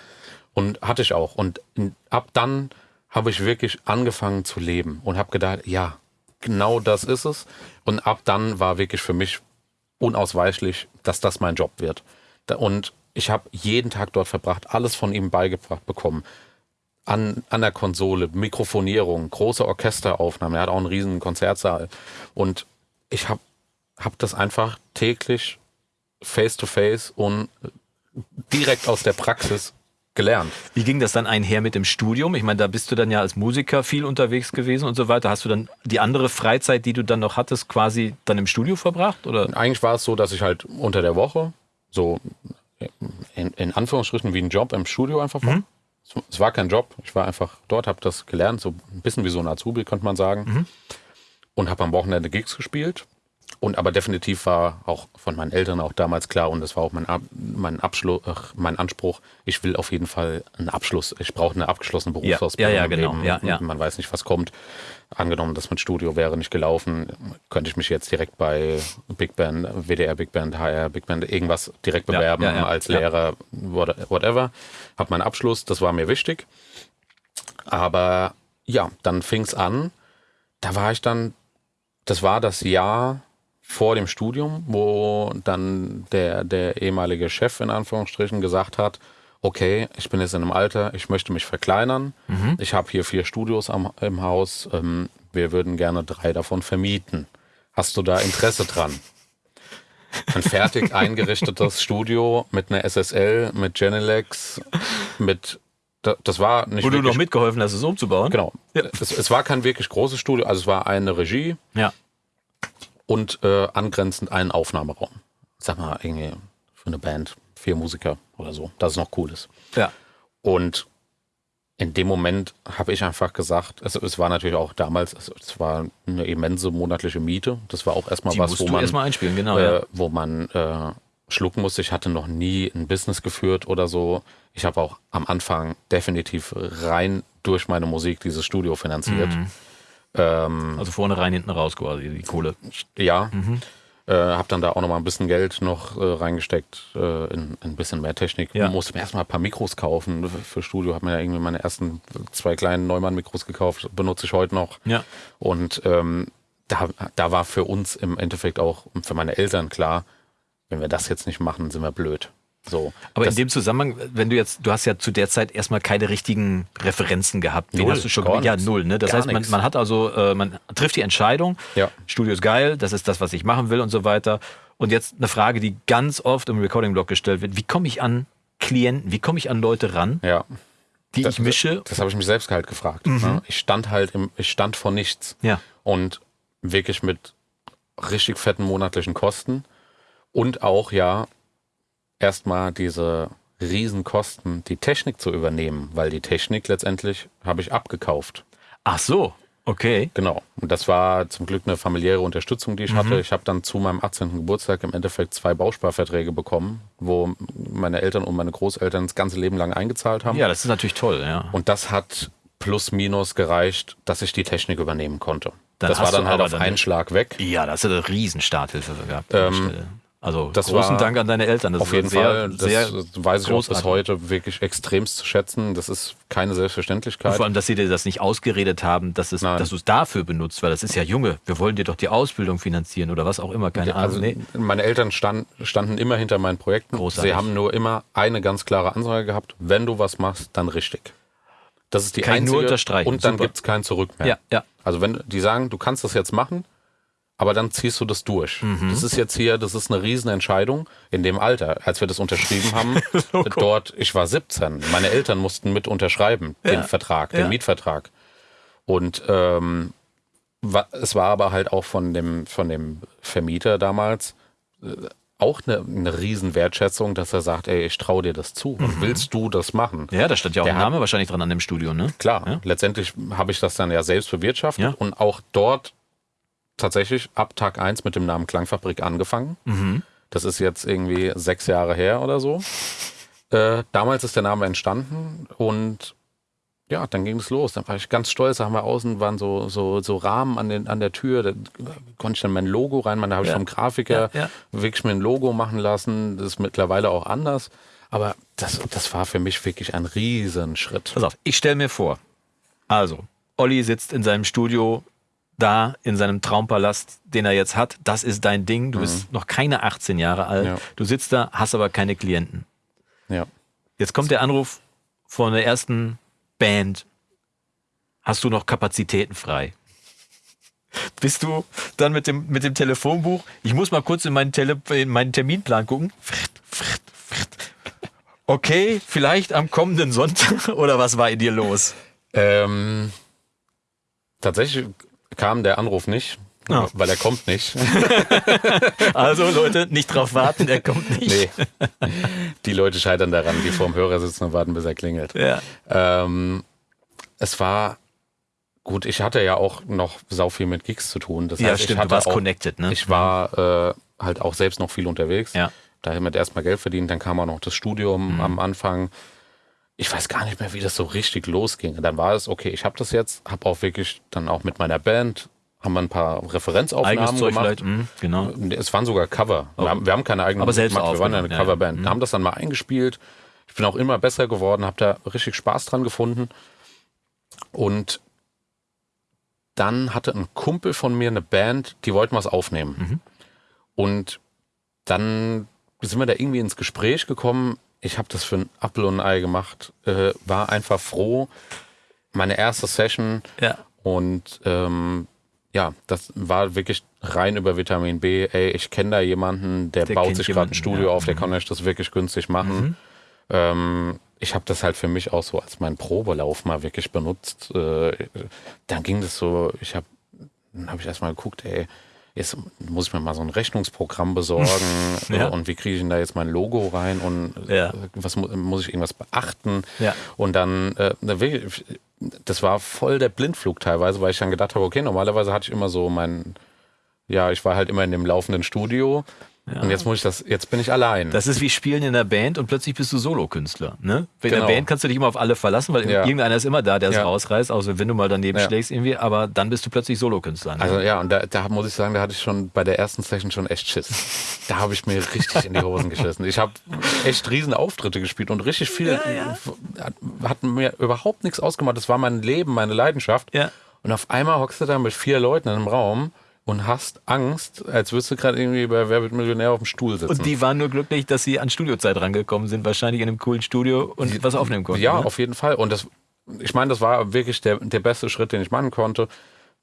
Und hatte ich auch. Und ab dann habe ich wirklich angefangen zu leben und habe gedacht, ja, genau das ist es. Und ab dann war wirklich für mich unausweichlich, dass das mein Job wird. Und ich habe jeden Tag dort verbracht, alles von ihm beigebracht bekommen. An, an der Konsole, Mikrofonierung, große Orchesteraufnahmen. Er hat auch einen riesen Konzertsaal. Und ich habe hab das einfach täglich face to face und direkt aus der Praxis gelernt. Wie ging das dann einher mit dem Studium? Ich meine, da bist du dann ja als Musiker viel unterwegs gewesen und so weiter. Hast du dann die andere Freizeit, die du dann noch hattest, quasi dann im Studio verbracht? Oder? Eigentlich war es so, dass ich halt unter der Woche so in, in Anführungsstrichen wie ein Job im Studio einfach war. Mhm. Es war kein Job, ich war einfach dort, habe das gelernt, so ein bisschen wie so ein Azubi, könnte man sagen. Mhm. Und habe am Wochenende Gigs gespielt und aber definitiv war auch von meinen Eltern auch damals klar und das war auch mein, mein Abschluss, mein Anspruch. Ich will auf jeden Fall einen Abschluss. Ich brauche eine abgeschlossene Berufsausbildung. Ja, ja, ja genau. Ja, ja. Man weiß nicht, was kommt. Angenommen, das mit Studio wäre nicht gelaufen, könnte ich mich jetzt direkt bei Big Band, WDR Big Band, HR Big Band, irgendwas direkt bewerben als Lehrer, whatever. Hab meinen Abschluss, das war mir wichtig. Aber ja, dann fing es an. Da war ich dann, das war das Jahr vor dem Studium, wo dann der, der ehemalige Chef in Anführungsstrichen gesagt hat, okay, ich bin jetzt in einem Alter, ich möchte mich verkleinern. Mhm. Ich habe hier vier Studios am, im Haus. Ähm, wir würden gerne drei davon vermieten. Hast du da Interesse dran? Ein fertig eingerichtetes Studio mit einer SSL, mit Genelex, mit das war nicht. Wo du noch mitgeholfen hast, es umzubauen? Genau. Ja. Es, es, war kein wirklich großes Studio, also es war eine Regie. Ja und äh, angrenzend einen Aufnahmeraum. Sag mal, irgendwie für eine Band, vier Musiker oder so, dass es noch cool ist. Ja. Und in dem Moment habe ich einfach gesagt, es, es, war natürlich auch damals, es, es, war eine immense monatliche Miete. Das war auch erstmal Die was, wo man, erstmal einspielen, genau, äh, ja. wo man äh, schlucken musste. Ich hatte noch nie ein Business geführt oder so. Ich habe auch am Anfang definitiv rein durch meine Musik dieses Studio finanziert. Mhm. Ähm, also vorne rein, hinten raus quasi, die Kohle. Ja. Mhm. Äh, habe dann da auch noch mal ein bisschen Geld noch äh, reingesteckt äh, in, in, ein bisschen mehr Technik. Ja. Musste mir erstmal ein paar Mikros kaufen für Studio. Habe mir ja irgendwie meine ersten zwei kleinen Neumann-Mikros gekauft. Benutze ich heute noch. Ja. Und ähm, da, da war für uns im Endeffekt auch, für meine Eltern klar, wenn wir das jetzt nicht machen, sind wir blöd. So, Aber in dem Zusammenhang, wenn du jetzt, du hast ja zu der Zeit erstmal keine richtigen Referenzen gehabt. Wen null, hast du schon gar Ja, null. Ne? Das heißt, man, man, hat also, äh, man trifft die Entscheidung, ja. Studio ist geil, das ist das, was ich machen will und so weiter. Und jetzt eine Frage, die ganz oft im Recording-Blog gestellt wird: Wie komme ich an Klienten, wie komme ich an Leute ran, ja. die das, ich mische? Das, das habe ich mich selbst halt gefragt. Mhm. Ne? Ich stand halt im, ich stand vor nichts. Ja. Und wirklich mit richtig fetten monatlichen Kosten und auch ja erstmal diese Riesenkosten, die Technik zu übernehmen, weil die Technik letztendlich habe ich abgekauft. Ach so, okay. Genau. Und das war zum Glück eine familiäre Unterstützung, die ich mhm. hatte. Ich habe dann zu meinem 18. Geburtstag im Endeffekt zwei Bausparverträge bekommen, wo meine Eltern und meine Großeltern das ganze Leben lang eingezahlt haben. Ja, das ist natürlich toll, ja. Und das hat plus minus gereicht, dass ich die Technik übernehmen konnte. Dann das war dann halt auf einen Schlag weg. Ja, das hat eine riesen Starthilfe gehabt. Ähm, also das großen Dank an deine Eltern. Das auf jeden sehr, Fall. Das sehr weiß ich auch bis heute wirklich extremst zu schätzen. Das ist keine Selbstverständlichkeit. Und vor allem, dass sie dir das nicht ausgeredet haben, dass, es, dass du es dafür benutzt, weil das ist ja Junge. Wir wollen dir doch die Ausbildung finanzieren oder was auch immer. Keine also Ahnung. Nee. Meine Eltern stand, standen immer hinter meinen Projekten. Großartig. Sie haben nur immer eine ganz klare Ansage gehabt. Wenn du was machst, dann richtig. Das ist die Kann einzige. Nur unterstreichen. Und dann gibt es kein Zurück mehr. Ja, ja. Also wenn die sagen, du kannst das jetzt machen, aber dann ziehst du das durch. Mhm. Das ist jetzt hier, das ist eine Riesenentscheidung in dem Alter. Als wir das unterschrieben haben, dort, ich war 17, meine Eltern mussten mit unterschreiben, ja. den Vertrag, den ja. Mietvertrag. Und ähm, es war aber halt auch von dem, von dem Vermieter damals, äh, auch eine, eine Riesenwertschätzung, dass er sagt, ey, ich traue dir das zu. Mhm. Willst du das machen? Ja, da stand ja auch der ein Name hat, wahrscheinlich dran an dem Studio, ne? Klar, ja? letztendlich habe ich das dann ja selbst bewirtschaftet und auch dort tatsächlich ab Tag 1 mit dem Namen Klangfabrik angefangen. Mhm. Das ist jetzt irgendwie sechs Jahre her oder so. Äh, damals ist der Name entstanden und ja, dann ging es los. Dann war ich ganz stolz. Da haben wir außen waren so, so, so Rahmen an, den, an der Tür. Da konnte ich dann mein Logo reinmachen. Da habe ich vom Grafiker ja, ja. wirklich mir ein Logo machen lassen. Das ist mittlerweile auch anders. Aber das, das war für mich wirklich ein Riesenschritt. Pass auf, ich stelle mir vor. Also, Olli sitzt in seinem Studio da in seinem Traumpalast, den er jetzt hat. Das ist dein Ding. Du mhm. bist noch keine 18 Jahre alt. Ja. Du sitzt da, hast aber keine Klienten. Ja. Jetzt kommt der Anruf von der ersten Band, hast du noch Kapazitäten frei? Bist du dann mit dem, mit dem Telefonbuch? Ich muss mal kurz in meinen, Tele in meinen Terminplan gucken. Okay, vielleicht am kommenden Sonntag oder was war in dir los? Ähm, tatsächlich kam der Anruf nicht, oh. weil er kommt nicht. also Leute, nicht drauf warten, er kommt nicht. Nee. Die Leute scheitern daran, die vorm Hörer sitzen und warten, bis er klingelt. Ja. Ähm, es war gut, ich hatte ja auch noch sau viel mit Gigs zu tun. Das ja, heißt, stimmt, ich hatte du warst auch, connected, ne? Ich war äh, halt auch selbst noch viel unterwegs. Ja. Da habe ich erstmal Geld verdient, dann kam auch noch das Studium mhm. am Anfang. Ich weiß gar nicht mehr, wie das so richtig losging. Dann war es, okay, ich habe das jetzt, habe auch wirklich dann auch mit meiner Band haben wir ein paar Referenzaufnahmen Zeug gemacht. Mhm, genau. Es waren sogar Cover. Wir, haben, wir haben keine eigenen Aber selbst gemacht, wir waren eine ja, Coverband. Ja. Haben das dann mal eingespielt. Ich bin auch immer besser geworden, habe da richtig Spaß dran gefunden. Und dann hatte ein Kumpel von mir eine Band, die wollten was aufnehmen. Mhm. Und dann sind wir da irgendwie ins Gespräch gekommen. Ich habe das für ein Apfel und ein Ei gemacht, äh, war einfach froh. Meine erste Session. Ja. Und ähm, ja, das war wirklich rein über Vitamin B. Ey, ich kenne da jemanden, der, der baut sich gerade ein Studio ja. auf, der mhm. kann euch das wirklich günstig machen. Mhm. Ähm, ich habe das halt für mich auch so als meinen Probelauf mal wirklich benutzt. Äh, dann ging das so, ich habe dann habe ich erstmal geguckt, ey, jetzt muss ich mir mal so ein Rechnungsprogramm besorgen ja. und wie kriege ich denn da jetzt mein Logo rein und ja. was muss ich irgendwas beachten? Ja. Und dann äh, das war voll der Blindflug teilweise, weil ich dann gedacht habe, okay, normalerweise hatte ich immer so mein, ja, ich war halt immer in dem laufenden Studio. Ja. Und jetzt muss ich das, jetzt bin ich allein. Das ist wie Spielen in der Band und plötzlich bist du Solokünstler. Ne? In genau. der Band kannst du dich immer auf alle verlassen, weil ja. irgendeiner ist immer da, der es ja. rausreißt, außer wenn du mal daneben schlägst irgendwie, aber dann bist du plötzlich Solokünstler. Ne? Also ja, und da, da, muss ich sagen, da hatte ich schon bei der ersten Session schon echt Schiss. da habe ich mir richtig in die Hosen geschissen. Ich habe echt riesen Auftritte gespielt und richtig viel, hat mir überhaupt nichts ausgemacht. Das war mein Leben, meine Leidenschaft. Und auf einmal hockst du da mit vier Leuten in einem Raum und hast Angst, als würdest du gerade irgendwie bei Wer wird Millionär auf dem Stuhl sitzen. Und die waren nur glücklich, dass sie an Studiozeit rangekommen sind, wahrscheinlich in einem coolen Studio und die, was aufnehmen konnten. Ja, ne? auf jeden Fall. Und das, ich meine, das war wirklich der, der beste Schritt, den ich machen konnte,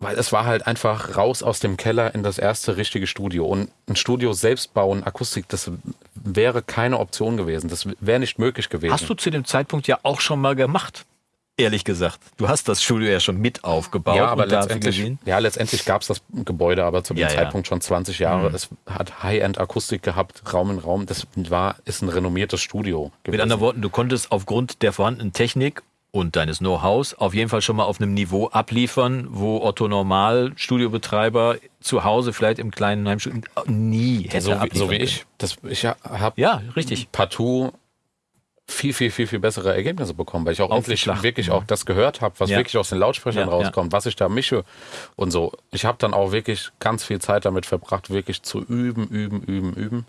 weil es war halt einfach raus aus dem Keller in das erste richtige Studio. Und ein Studio selbst bauen, Akustik, das wäre keine Option gewesen. Das wäre nicht möglich gewesen. Hast du zu dem Zeitpunkt ja auch schon mal gemacht? Ehrlich gesagt. Du hast das Studio ja schon mit aufgebaut. Ja, aber letztendlich, ja, letztendlich gab es das Gebäude aber zu dem ja, Zeitpunkt ja. schon 20 Jahre. Mhm. Es hat High-End-Akustik gehabt, Raum in Raum. Das war, ist ein renommiertes Studio gewesen. Mit anderen Worten, du konntest aufgrund der vorhandenen Technik und deines Know-hows auf jeden Fall schon mal auf einem Niveau abliefern, wo Otto Normal, Studiobetreiber, zu Hause vielleicht im kleinen Heimstudio nie hätte so wie, so wie ich. Das, ich habe ja, richtig. partout viel, viel, viel, viel bessere Ergebnisse bekommen, weil ich auch endlich wirklich auch das gehört habe, was ja. wirklich aus den Lautsprechern ja, rauskommt, ja. was ich da mische und so. Ich habe dann auch wirklich ganz viel Zeit damit verbracht, wirklich zu üben, üben, üben, üben.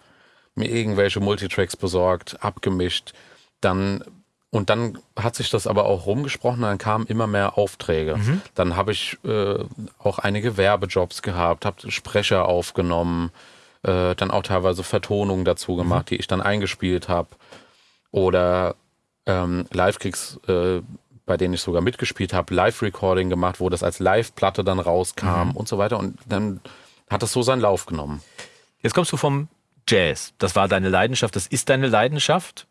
Mir irgendwelche Multitracks besorgt, abgemischt, dann und dann hat sich das aber auch rumgesprochen, dann kamen immer mehr Aufträge. Mhm. Dann habe ich äh, auch einige Werbejobs gehabt, habe Sprecher aufgenommen, äh, dann auch teilweise Vertonungen dazu gemacht, mhm. die ich dann eingespielt habe oder ähm, Live-Kicks, äh, bei denen ich sogar mitgespielt habe, Live-Recording gemacht, wo das als Live-Platte dann rauskam mhm. und so weiter. Und dann hat das so seinen Lauf genommen. Jetzt kommst du vom Jazz. Das war deine Leidenschaft, das ist deine Leidenschaft.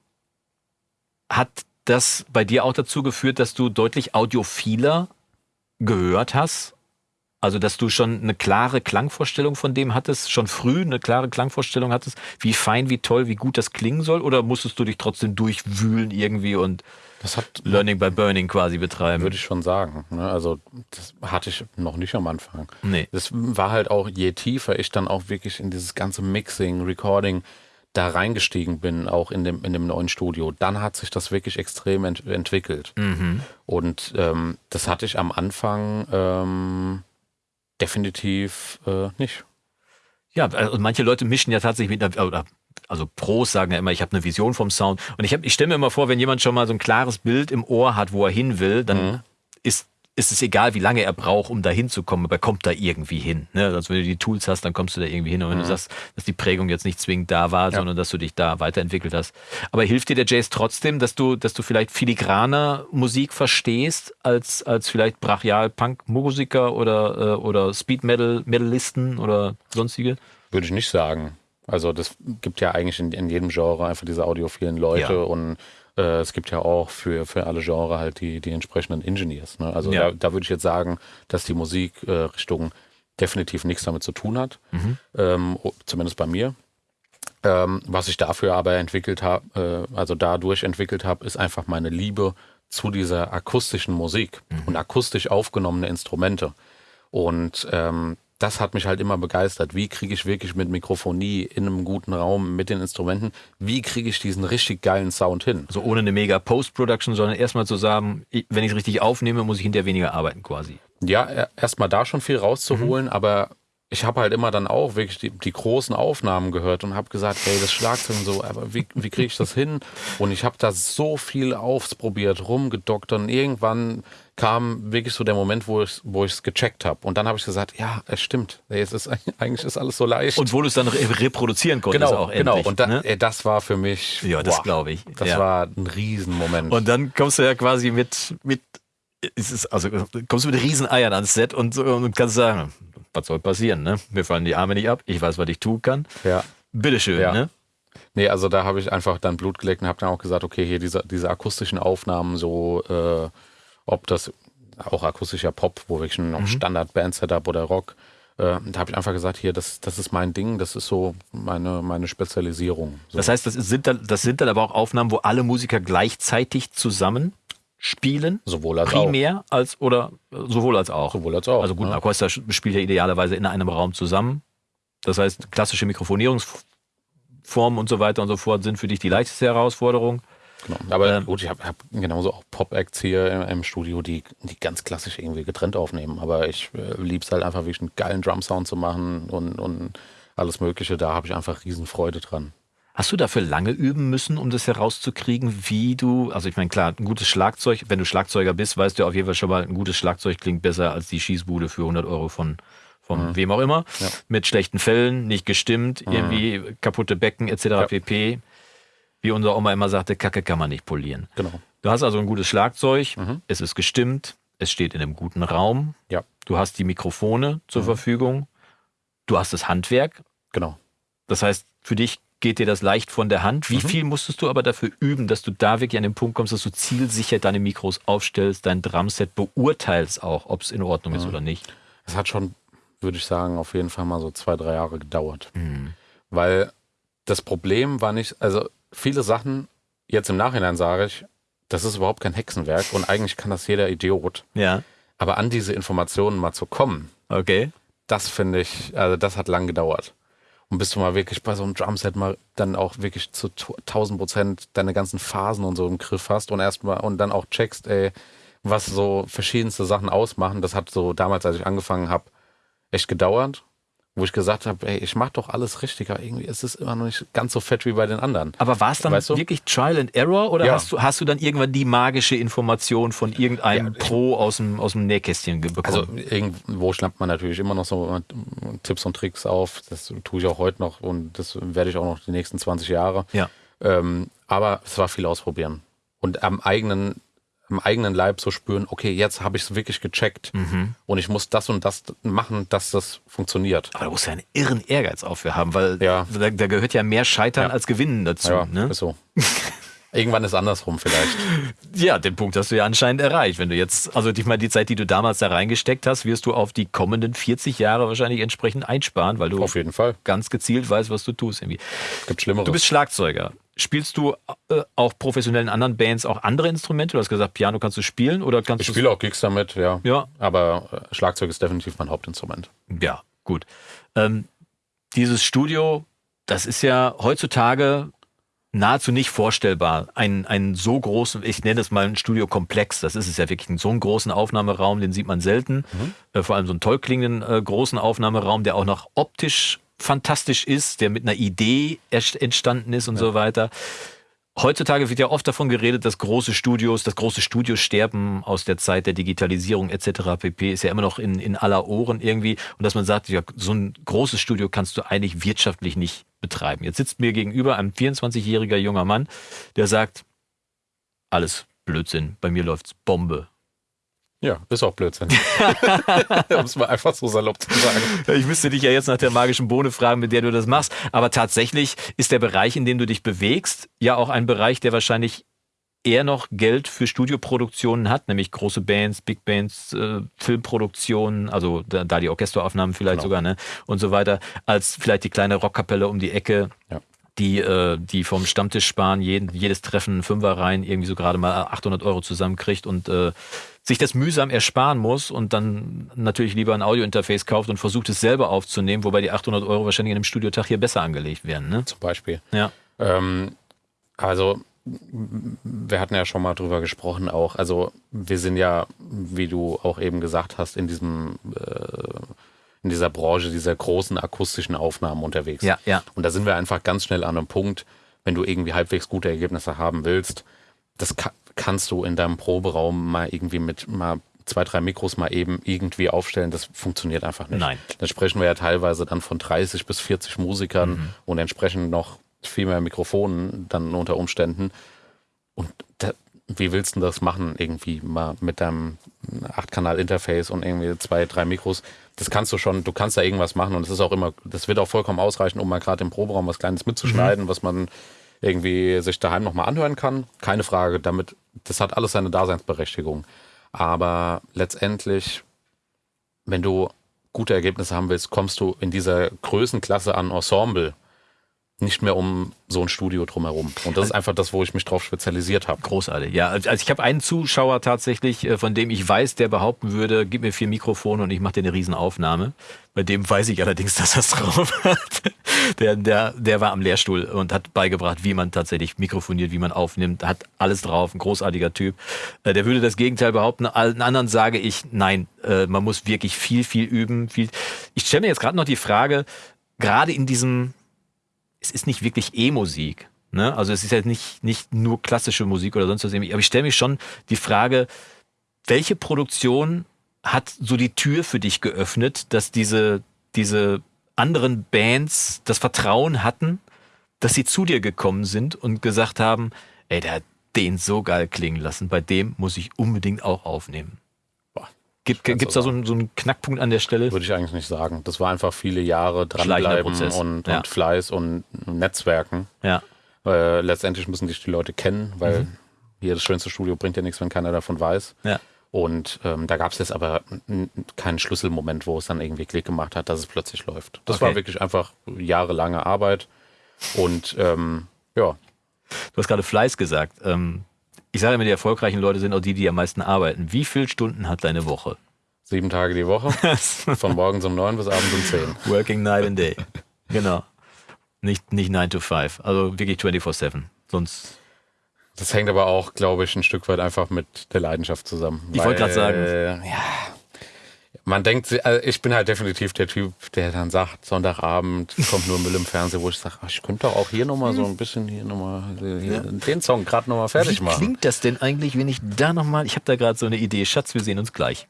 Hat das bei dir auch dazu geführt, dass du deutlich audiophiler gehört hast Also, dass du schon eine klare Klangvorstellung von dem hattest, schon früh eine klare Klangvorstellung hattest, wie fein, wie toll, wie gut das klingen soll? Oder musstest du dich trotzdem durchwühlen irgendwie und das hat, Learning by Burning quasi betreiben? Würde ich schon sagen. Ne? Also, das hatte ich noch nicht am Anfang. Nee. Das war halt auch, je tiefer ich dann auch wirklich in dieses ganze Mixing, Recording, da reingestiegen bin, auch in dem, in dem neuen Studio, dann hat sich das wirklich extrem ent entwickelt. Mhm. Und ähm, das hatte ich am Anfang ähm, definitiv äh, nicht. Ja, also manche Leute mischen ja tatsächlich mit einer, also Pros sagen ja immer, ich habe eine Vision vom Sound. Und ich, ich stelle mir immer vor, wenn jemand schon mal so ein klares Bild im Ohr hat, wo er hin will, dann mhm. ist ist es egal, wie lange er braucht, um da hinzukommen, aber er kommt da irgendwie hin. Ne? Also wenn du die Tools hast, dann kommst du da irgendwie hin. Und wenn mhm. du sagst, dass die Prägung jetzt nicht zwingend da war, ja. sondern dass du dich da weiterentwickelt hast. Aber hilft dir der Jazz trotzdem, dass du, dass du vielleicht filigraner Musik verstehst, als, als vielleicht Brachial-Punk-Musiker oder, äh, oder Speed-Metal-Medalisten oder sonstige? Würde ich nicht sagen. Also das gibt ja eigentlich in, in jedem Genre einfach diese audiophilen Leute ja. und äh, es gibt ja auch für, für alle Genre halt die, die entsprechenden Engineers. Ne? Also ja. da, da würde ich jetzt sagen, dass die Musikrichtung äh, definitiv nichts damit zu tun hat. Mhm. Ähm, zumindest bei mir. Ähm, was ich dafür aber entwickelt habe, äh, also dadurch entwickelt habe, ist einfach meine Liebe zu dieser akustischen Musik mhm. und akustisch aufgenommene Instrumente. Und ähm, das hat mich halt immer begeistert. Wie kriege ich wirklich mit Mikrofonie in einem guten Raum mit den Instrumenten, wie kriege ich diesen richtig geilen Sound hin? Also ohne eine mega Post-Production, sondern erstmal zu sagen, wenn ich es richtig aufnehme, muss ich hinterher weniger arbeiten quasi. Ja, erstmal da schon viel rauszuholen, mhm. aber ich habe halt immer dann auch wirklich die, die großen Aufnahmen gehört und habe gesagt, hey, das Schlagzeug und so, aber wie, wie kriege ich das hin? Und ich habe da so viel ausprobiert, rumgedockt und irgendwann kam wirklich so der Moment, wo ich es gecheckt habe. Und dann habe ich gesagt, ja, es stimmt. Es ist, eigentlich ist alles so leicht. Und wo du es dann reproduzizieren konntest genau, auch endlich. Genau, und da, ne? das war für mich, ja, das glaube ich. Das ja. war ein Riesenmoment. Und dann kommst du ja quasi mit, mit ist, also kommst du mit Rieseneiern ans Set und, und kannst sagen, was soll passieren, ne? Mir fallen die Arme nicht ab, ich weiß, was ich tun kann. Ja. Bitteschön, ja. ne? Nee, also da habe ich einfach dann Blut geleckt und habe dann auch gesagt, okay, hier diese, diese akustischen Aufnahmen, so äh, ob das auch akustischer Pop, wo wirklich noch mhm. Standard-Band-Setup oder Rock, äh, da habe ich einfach gesagt, hier, das, das ist mein Ding, das ist so meine, meine Spezialisierung. So. Das heißt, das sind, dann, das sind dann aber auch Aufnahmen, wo alle Musiker gleichzeitig zusammen spielen. Sowohl als primär auch. als oder sowohl als auch. Sowohl als auch. Also gut, ein Orchester spielt ja idealerweise in einem Raum zusammen. Das heißt, klassische Mikrofonierungsformen und so weiter und so fort sind für dich die leichteste Herausforderung. Genau. Aber ähm, gut, ich habe hab genauso auch Pop-Acts hier im, im, Studio, die, die ganz klassisch irgendwie getrennt aufnehmen. Aber ich äh, liebe es halt einfach wirklich einen geilen Drum-Sound zu machen und, und alles Mögliche. Da habe ich einfach Riesenfreude dran. Hast du dafür lange üben müssen, um das herauszukriegen, wie du, also ich meine, klar, ein gutes Schlagzeug, wenn du Schlagzeuger bist, weißt du auf jeden Fall schon mal, ein gutes Schlagzeug klingt besser als die Schießbude für 100 Euro von, von mhm. wem auch immer, ja. mit schlechten Fällen, nicht gestimmt, mhm. irgendwie kaputte Becken etc. Ja. pp. Wie unser Oma immer sagte, Kacke kann man nicht polieren. Genau. Du hast also ein gutes Schlagzeug, mhm. es ist gestimmt, es steht in einem guten Raum, ja. du hast die Mikrofone zur mhm. Verfügung, du hast das Handwerk. Genau. Das heißt, für dich geht dir das leicht von der Hand. Wie mhm. viel musstest du aber dafür üben, dass du da wirklich an den Punkt kommst, dass du zielsicher deine Mikros aufstellst, dein Drumset beurteilst auch, ob es in Ordnung ist oder nicht? Es hat schon, würde ich sagen, auf jeden Fall mal so zwei, drei Jahre gedauert. Mhm. Weil das Problem war nicht, also viele Sachen, jetzt im Nachhinein sage ich, das ist überhaupt kein Hexenwerk und eigentlich kann das jeder Idiot. Ja. Aber an diese Informationen mal zu kommen, okay. das finde ich, also das hat lang gedauert. Und bis du mal wirklich bei so einem Drumset mal dann auch wirklich zu 1000 Prozent deine ganzen Phasen und so im Griff hast und erstmal und dann auch checkst, ey, was so verschiedenste Sachen ausmachen. Das hat so damals, als ich angefangen habe, echt gedauert wo ich gesagt habe, ey, ich mache doch alles richtig, aber irgendwie ist es immer noch nicht ganz so fett wie bei den anderen. Aber war es dann weißt du? wirklich Trial and Error oder ja. hast, du, hast du dann irgendwann die magische Information von irgendeinem ja, Pro aus dem, aus dem Nähkästchen bekommen? Also irgendwo schnappt man natürlich immer noch so Tipps und Tricks auf. Das tue ich auch heute noch und das werde ich auch noch die nächsten 20 Jahre. Ja. Ähm, aber es war viel ausprobieren. Und am eigenen im eigenen Leib so spüren, okay, jetzt habe ich es wirklich gecheckt mhm. und ich muss das und das machen, dass das funktioniert. Aber da musst du ja einen irren Ehrgeiz auch für haben, weil ja. da, da, gehört ja mehr Scheitern ja. als Gewinnen dazu. Ja, ne? ist so. Irgendwann ist andersrum vielleicht. Ja, den Punkt hast du ja anscheinend erreicht. Wenn du jetzt, also ich meine, die Zeit, die du damals da reingesteckt hast, wirst du auf die kommenden 40 Jahre wahrscheinlich entsprechend einsparen, weil du auf jeden Fall ganz gezielt weißt, was du tust. Irgendwie. Gibt Schlimmeres. Du bist Schlagzeuger. Spielst du äh, auch professionell in anderen Bands auch andere Instrumente? Du hast gesagt, Piano kannst du spielen oder kannst Ich spiele auch Gigs damit, ja. Ja. Aber äh, Schlagzeug ist definitiv mein Hauptinstrument. Ja, gut. Ähm, dieses Studio, das ist ja heutzutage nahezu nicht vorstellbar. Ein, ein so großen, ich nenne das mal ein Studiokomplex, das ist es ja wirklich, so einen großen Aufnahmeraum, den sieht man selten. Mhm. Äh, vor allem so einen toll klingenden äh, großen Aufnahmeraum, der auch noch optisch fantastisch ist, der mit einer Idee entstanden ist und ja. so weiter. Heutzutage wird ja oft davon geredet, dass große Studios, das große Studiosterben aus der Zeit der Digitalisierung etc. pp. ist ja immer noch in, in aller Ohren irgendwie. Und dass man sagt, ja, so ein großes Studio kannst du eigentlich wirtschaftlich nicht betreiben. Jetzt sitzt mir gegenüber ein 24-jähriger junger Mann, der sagt, alles Blödsinn, bei mir läuft's Bombe. Ja, ist auch Blödsinn. um es mal einfach so salopp zu sagen. Ich müsste dich ja jetzt nach der magischen Bohne fragen, mit der du das machst. Aber tatsächlich ist der Bereich, in dem du dich bewegst, ja auch ein Bereich, der wahrscheinlich eher noch Geld für Studioproduktionen hat, nämlich große Bands, Big Bands, äh, Filmproduktionen, also da, da, die Orchesteraufnahmen vielleicht genau. sogar, ne? Und so weiter, als vielleicht die kleine Rockkapelle um die Ecke. Ja die, äh, die vom Stammtisch sparen, jeden, jedes Treffen Fünfer rein, irgendwie so gerade mal 800 Euro zusammenkriegt und äh, sich das mühsam ersparen muss und dann natürlich lieber ein Audiointerface kauft und versucht es selber aufzunehmen, wobei die 800 Euro wahrscheinlich in einem Studiotag hier besser angelegt werden. Ne? Zum Beispiel. Ja. Ähm, also wir hatten ja schon mal drüber gesprochen auch. Also wir sind ja, wie du auch eben gesagt hast, in diesem äh, in dieser Branche dieser großen akustischen Aufnahmen unterwegs. Ja, ja. Und da sind wir einfach ganz schnell an einem Punkt, wenn du irgendwie halbwegs gute Ergebnisse haben willst, das ka kannst du in deinem Proberaum mal irgendwie mit mal zwei, drei Mikros mal eben irgendwie aufstellen. Das funktioniert einfach nicht. Nein. Da sprechen wir ja teilweise dann von 30 bis 40 Musikern mhm. und entsprechend noch viel mehr Mikrofonen dann unter Umständen. Und da, wie willst du das machen? Irgendwie mal mit deinem 8-Kanal-Interface und irgendwie zwei, drei Mikros. Das kannst du schon, du kannst da irgendwas machen und es ist auch immer, das wird auch vollkommen ausreichen, um mal gerade im Proberaum was Kleines mitzuschneiden, mhm. was man irgendwie sich daheim nochmal anhören kann. Keine Frage, damit, das hat alles seine Daseinsberechtigung. Aber letztendlich, wenn du gute Ergebnisse haben willst, kommst du in dieser Größenklasse an Ensemble nicht mehr um so ein Studio drumherum. Und das ist einfach das, wo ich mich drauf spezialisiert habe. Großartig. Ja, also ich habe einen Zuschauer tatsächlich, äh, von dem ich weiß, der behaupten würde, gib mir vier Mikrofone und ich mache dir eine Riesenaufnahme. Bei dem weiß ich allerdings, dass es drauf hat. Der, der, der war am Lehrstuhl und hat beigebracht, wie man tatsächlich mikrofoniert, wie man aufnimmt, hat alles drauf, ein großartiger Typ. Äh, der würde das Gegenteil behaupten. Allen anderen sage ich, nein, äh, man muss wirklich viel, viel üben. Viel. Ich stelle mir jetzt gerade noch die Frage, gerade in diesem es ist nicht wirklich E-Musik. Ne? Also es ist ja nicht, nicht nur klassische Musik oder sonst was. Aber ich stelle mich schon die Frage, welche Produktion hat so die Tür für dich geöffnet, dass diese, diese anderen Bands das Vertrauen hatten, dass sie zu dir gekommen sind und gesagt haben, ey, der hat den so geil klingen lassen, bei dem muss ich unbedingt auch aufnehmen. Gibt es da so einen, so einen, Knackpunkt an der Stelle? Würde ich eigentlich nicht sagen. Das war einfach viele Jahre dranbleiben und, ja. und, Fleiß und Netzwerken. Ja. Äh, letztendlich müssen dich die Leute kennen, weil mhm. hier das schönste Studio bringt ja nichts, wenn keiner davon weiß. Ja. Und ähm, da gab es jetzt aber keinen Schlüsselmoment, wo es dann irgendwie Klick gemacht hat, dass es plötzlich läuft. Das okay. war wirklich einfach jahrelange Arbeit. Und ähm, ja. Du hast gerade Fleiß gesagt. Ähm, ich sage immer, die erfolgreichen Leute sind auch die, die am meisten arbeiten. Wie viele Stunden hat deine Woche? Sieben Tage die Woche. Von morgens um neun bis abends um zehn. Working night and day. Genau. Nicht, nicht 9 to 5. Also wirklich 24-7. Sonst. Das hängt aber auch, glaube ich, ein Stück weit einfach mit der Leidenschaft zusammen. Ich wollte gerade sagen. Ja, man denkt, also ich bin halt definitiv der Typ, der dann sagt, Sonntagabend kommt nur Müll im Fernsehen, wo ich sage, ich könnte doch auch hier nochmal so ein bisschen hier nochmal ja. den Song gerade nochmal fertig machen. Wie klingt das denn eigentlich, wenn ich da nochmal, ich habe da gerade so eine Idee, Schatz, wir sehen uns gleich.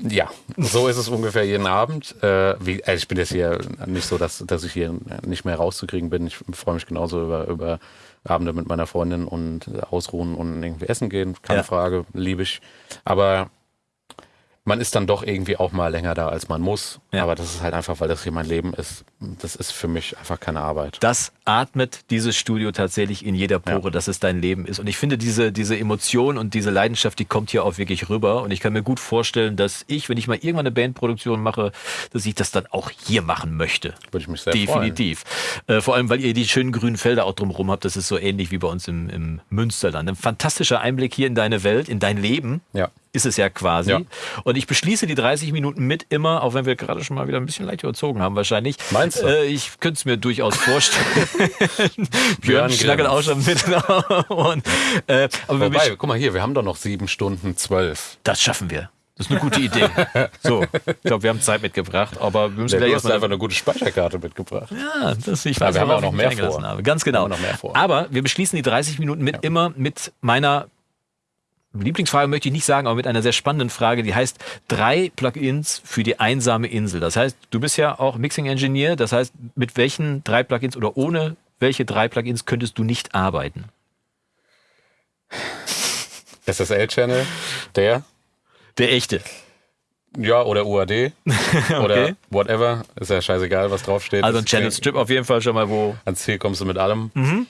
Ja, so ist es ungefähr jeden Abend. Äh, wie, also ich bin jetzt hier nicht so, dass, dass ich hier nicht mehr rauszukriegen bin. Ich freue mich genauso über, über Abende mit meiner Freundin und ausruhen und irgendwie essen gehen. Keine ja. Frage, liebe ich. Aber man ist dann doch irgendwie auch mal länger da, als man muss. Ja. Aber das ist halt einfach, weil das hier mein Leben ist. Das ist für mich einfach keine Arbeit. Das atmet dieses Studio tatsächlich in jeder Pore, ja. dass es dein Leben ist. Und ich finde, diese, diese Emotion und diese Leidenschaft, die kommt hier auch wirklich rüber. Und ich kann mir gut vorstellen, dass ich, wenn ich mal irgendwann eine Bandproduktion mache, dass ich das dann auch hier machen möchte. Würde ich mich sehr Definitiv. Äh, vor allem, weil ihr die schönen grünen Felder auch drumherum habt. Das ist so ähnlich wie bei uns im, im Münsterland. Ein fantastischer Einblick hier in deine Welt, in dein Leben. Ja ist es ja quasi. Ja. Und ich beschließe die 30 Minuten mit immer, auch wenn wir gerade schon mal wieder ein bisschen leicht überzogen haben wahrscheinlich. Meinst du? Äh, ich könnte es mir durchaus vorstellen. Björn schnackelt auch schon mit. Und, äh, aber Wobei, guck mal hier, wir haben doch noch sieben Stunden zwölf. Das schaffen wir. Das ist eine gute Idee. So, ich glaube, wir haben Zeit mitgebracht, aber wir müssen ja, gleich erstmal einfach eine gute Speicherkarte mitgebracht. Ja, das ich weiß, ja, wir haben auch noch mehr vor. Habe. Ganz genau. noch mehr vor. Aber wir beschließen die 30 Minuten mit ja. immer mit meiner Lieblingsfrage möchte ich nicht sagen, aber mit einer sehr spannenden Frage, die heißt drei Plugins für die einsame Insel. Das heißt, du bist ja auch Mixing Engineer, das heißt, mit welchen drei Plugins oder ohne welche drei Plugins könntest du nicht arbeiten? SSL-Channel, der? Der echte. Ja, oder UAD. okay. Oder whatever. Ist ja scheißegal, was draufsteht. Also ein Channel Strip auf jeden Fall schon mal, wo. Ans Ziel kommst du mit allem. Mhm.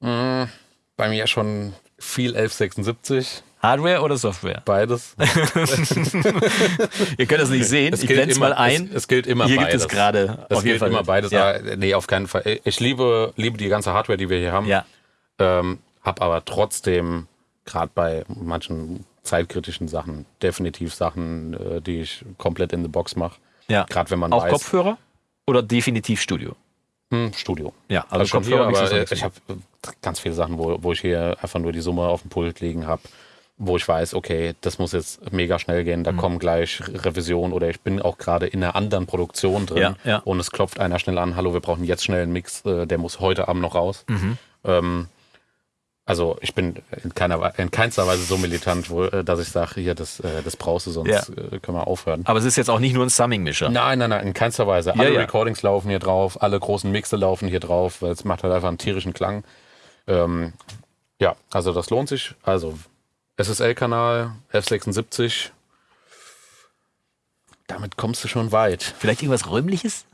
Mhm. Bei mir schon viel 1176. Hardware oder Software? Beides. Ihr könnt es nicht sehen. Es ich blende es mal ein. Es, es, gilt immer hier beides. Hier gibt es gerade. Es gilt immer beides. Ja. nee, auf keinen Fall. Ich liebe, liebe die ganze Hardware, die wir hier haben. Ja. Ähm, hab aber trotzdem, gerade bei manchen zeitkritischen Sachen, definitiv Sachen, äh, die ich komplett in the Box mache. Ja. Gerade wenn man Auch weiß, Kopfhörer oder definitiv Studio? Hm, Studio. Ja, also, also Kopfhörer, aber äh, ich habe ganz viele Sachen, wo, wo ich hier einfach nur die Summe auf dem Pult liegen habe, wo ich weiß, okay, das muss jetzt mega schnell gehen, da mhm. kommen gleich Revisionen oder ich bin auch gerade in einer anderen Produktion drin ja, ja. und es klopft einer schnell an, hallo, wir brauchen jetzt schnell einen Mix, äh, der muss heute Abend noch raus. Mhm. Ähm, also ich bin in, keiner, in keinster Weise so militant, wo, äh, dass ich sage, hier, das, äh, das brauchst du, sonst ja. Äh, können wir aufhören. Aber es ist jetzt auch nicht nur ein Summing-Mischer. Nein, nein, nein, in keinster Weise. Alle ja, Recordings laufen hier drauf, alle großen Mixe laufen hier drauf, weil es macht halt einfach einen tierischen Klang. Ähm, ja, also das lohnt sich. Also SSL-Kanal, F76. Damit kommst du schon weit. Vielleicht irgendwas Räumliches?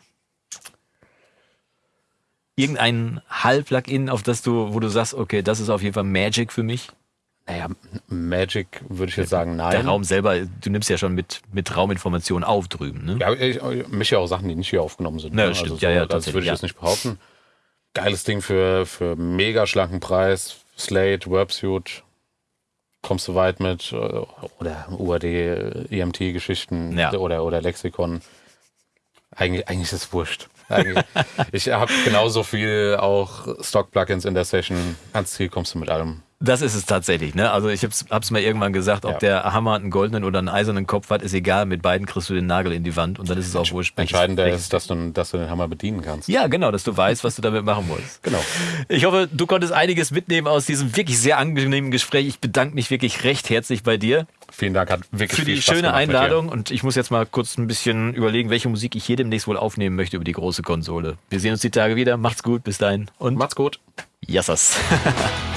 Irgendein Hall-Plugin, auf das du, wo du sagst, okay, das ist auf jeden Fall Magic für mich? Naja, Magic würde ich jetzt sagen, nein. Der Raum selber, du nimmst ja schon mit, mit Rauminformationen auf drüben, ne? Ja, ich, ich mische ja auch Sachen, die nicht hier aufgenommen sind. Ja, ne? stimmt. Also so, ja, ja, das würde ich ja. jetzt nicht behaupten. Geiles Ding für, für mega schlanken Preis. Slate, Websuit, kommst du weit mit. Äh, oder UAD, EMT-Geschichten ja. oder, oder Lexikon. Eigentlich, eigentlich ist es wurscht ich habe genauso viel auch Stock-Plugins in der Session. Ans Ziel kommst du mit allem. Das ist es tatsächlich. Ne? Also ich habe es mal irgendwann gesagt, ob ja. der Hammer einen goldenen oder einen eisernen Kopf hat, ist egal. Mit beiden kriegst du den Nagel in die Wand und dann ist es auch wurscht. Entscheidender ist, dass du, dass du den Hammer bedienen kannst. Ja, genau, dass du weißt, was du damit machen musst. Genau. Ich hoffe, du konntest einiges mitnehmen aus diesem wirklich sehr angenehmen Gespräch. Ich bedanke mich wirklich recht herzlich bei dir. Vielen Dank, hat wirklich Für die schöne Einladung und ich muss jetzt mal kurz ein bisschen überlegen, welche Musik ich hier demnächst wohl aufnehmen möchte über die große Konsole. Wir sehen uns die Tage wieder. Macht's gut, bis dahin und macht's gut. Yassas.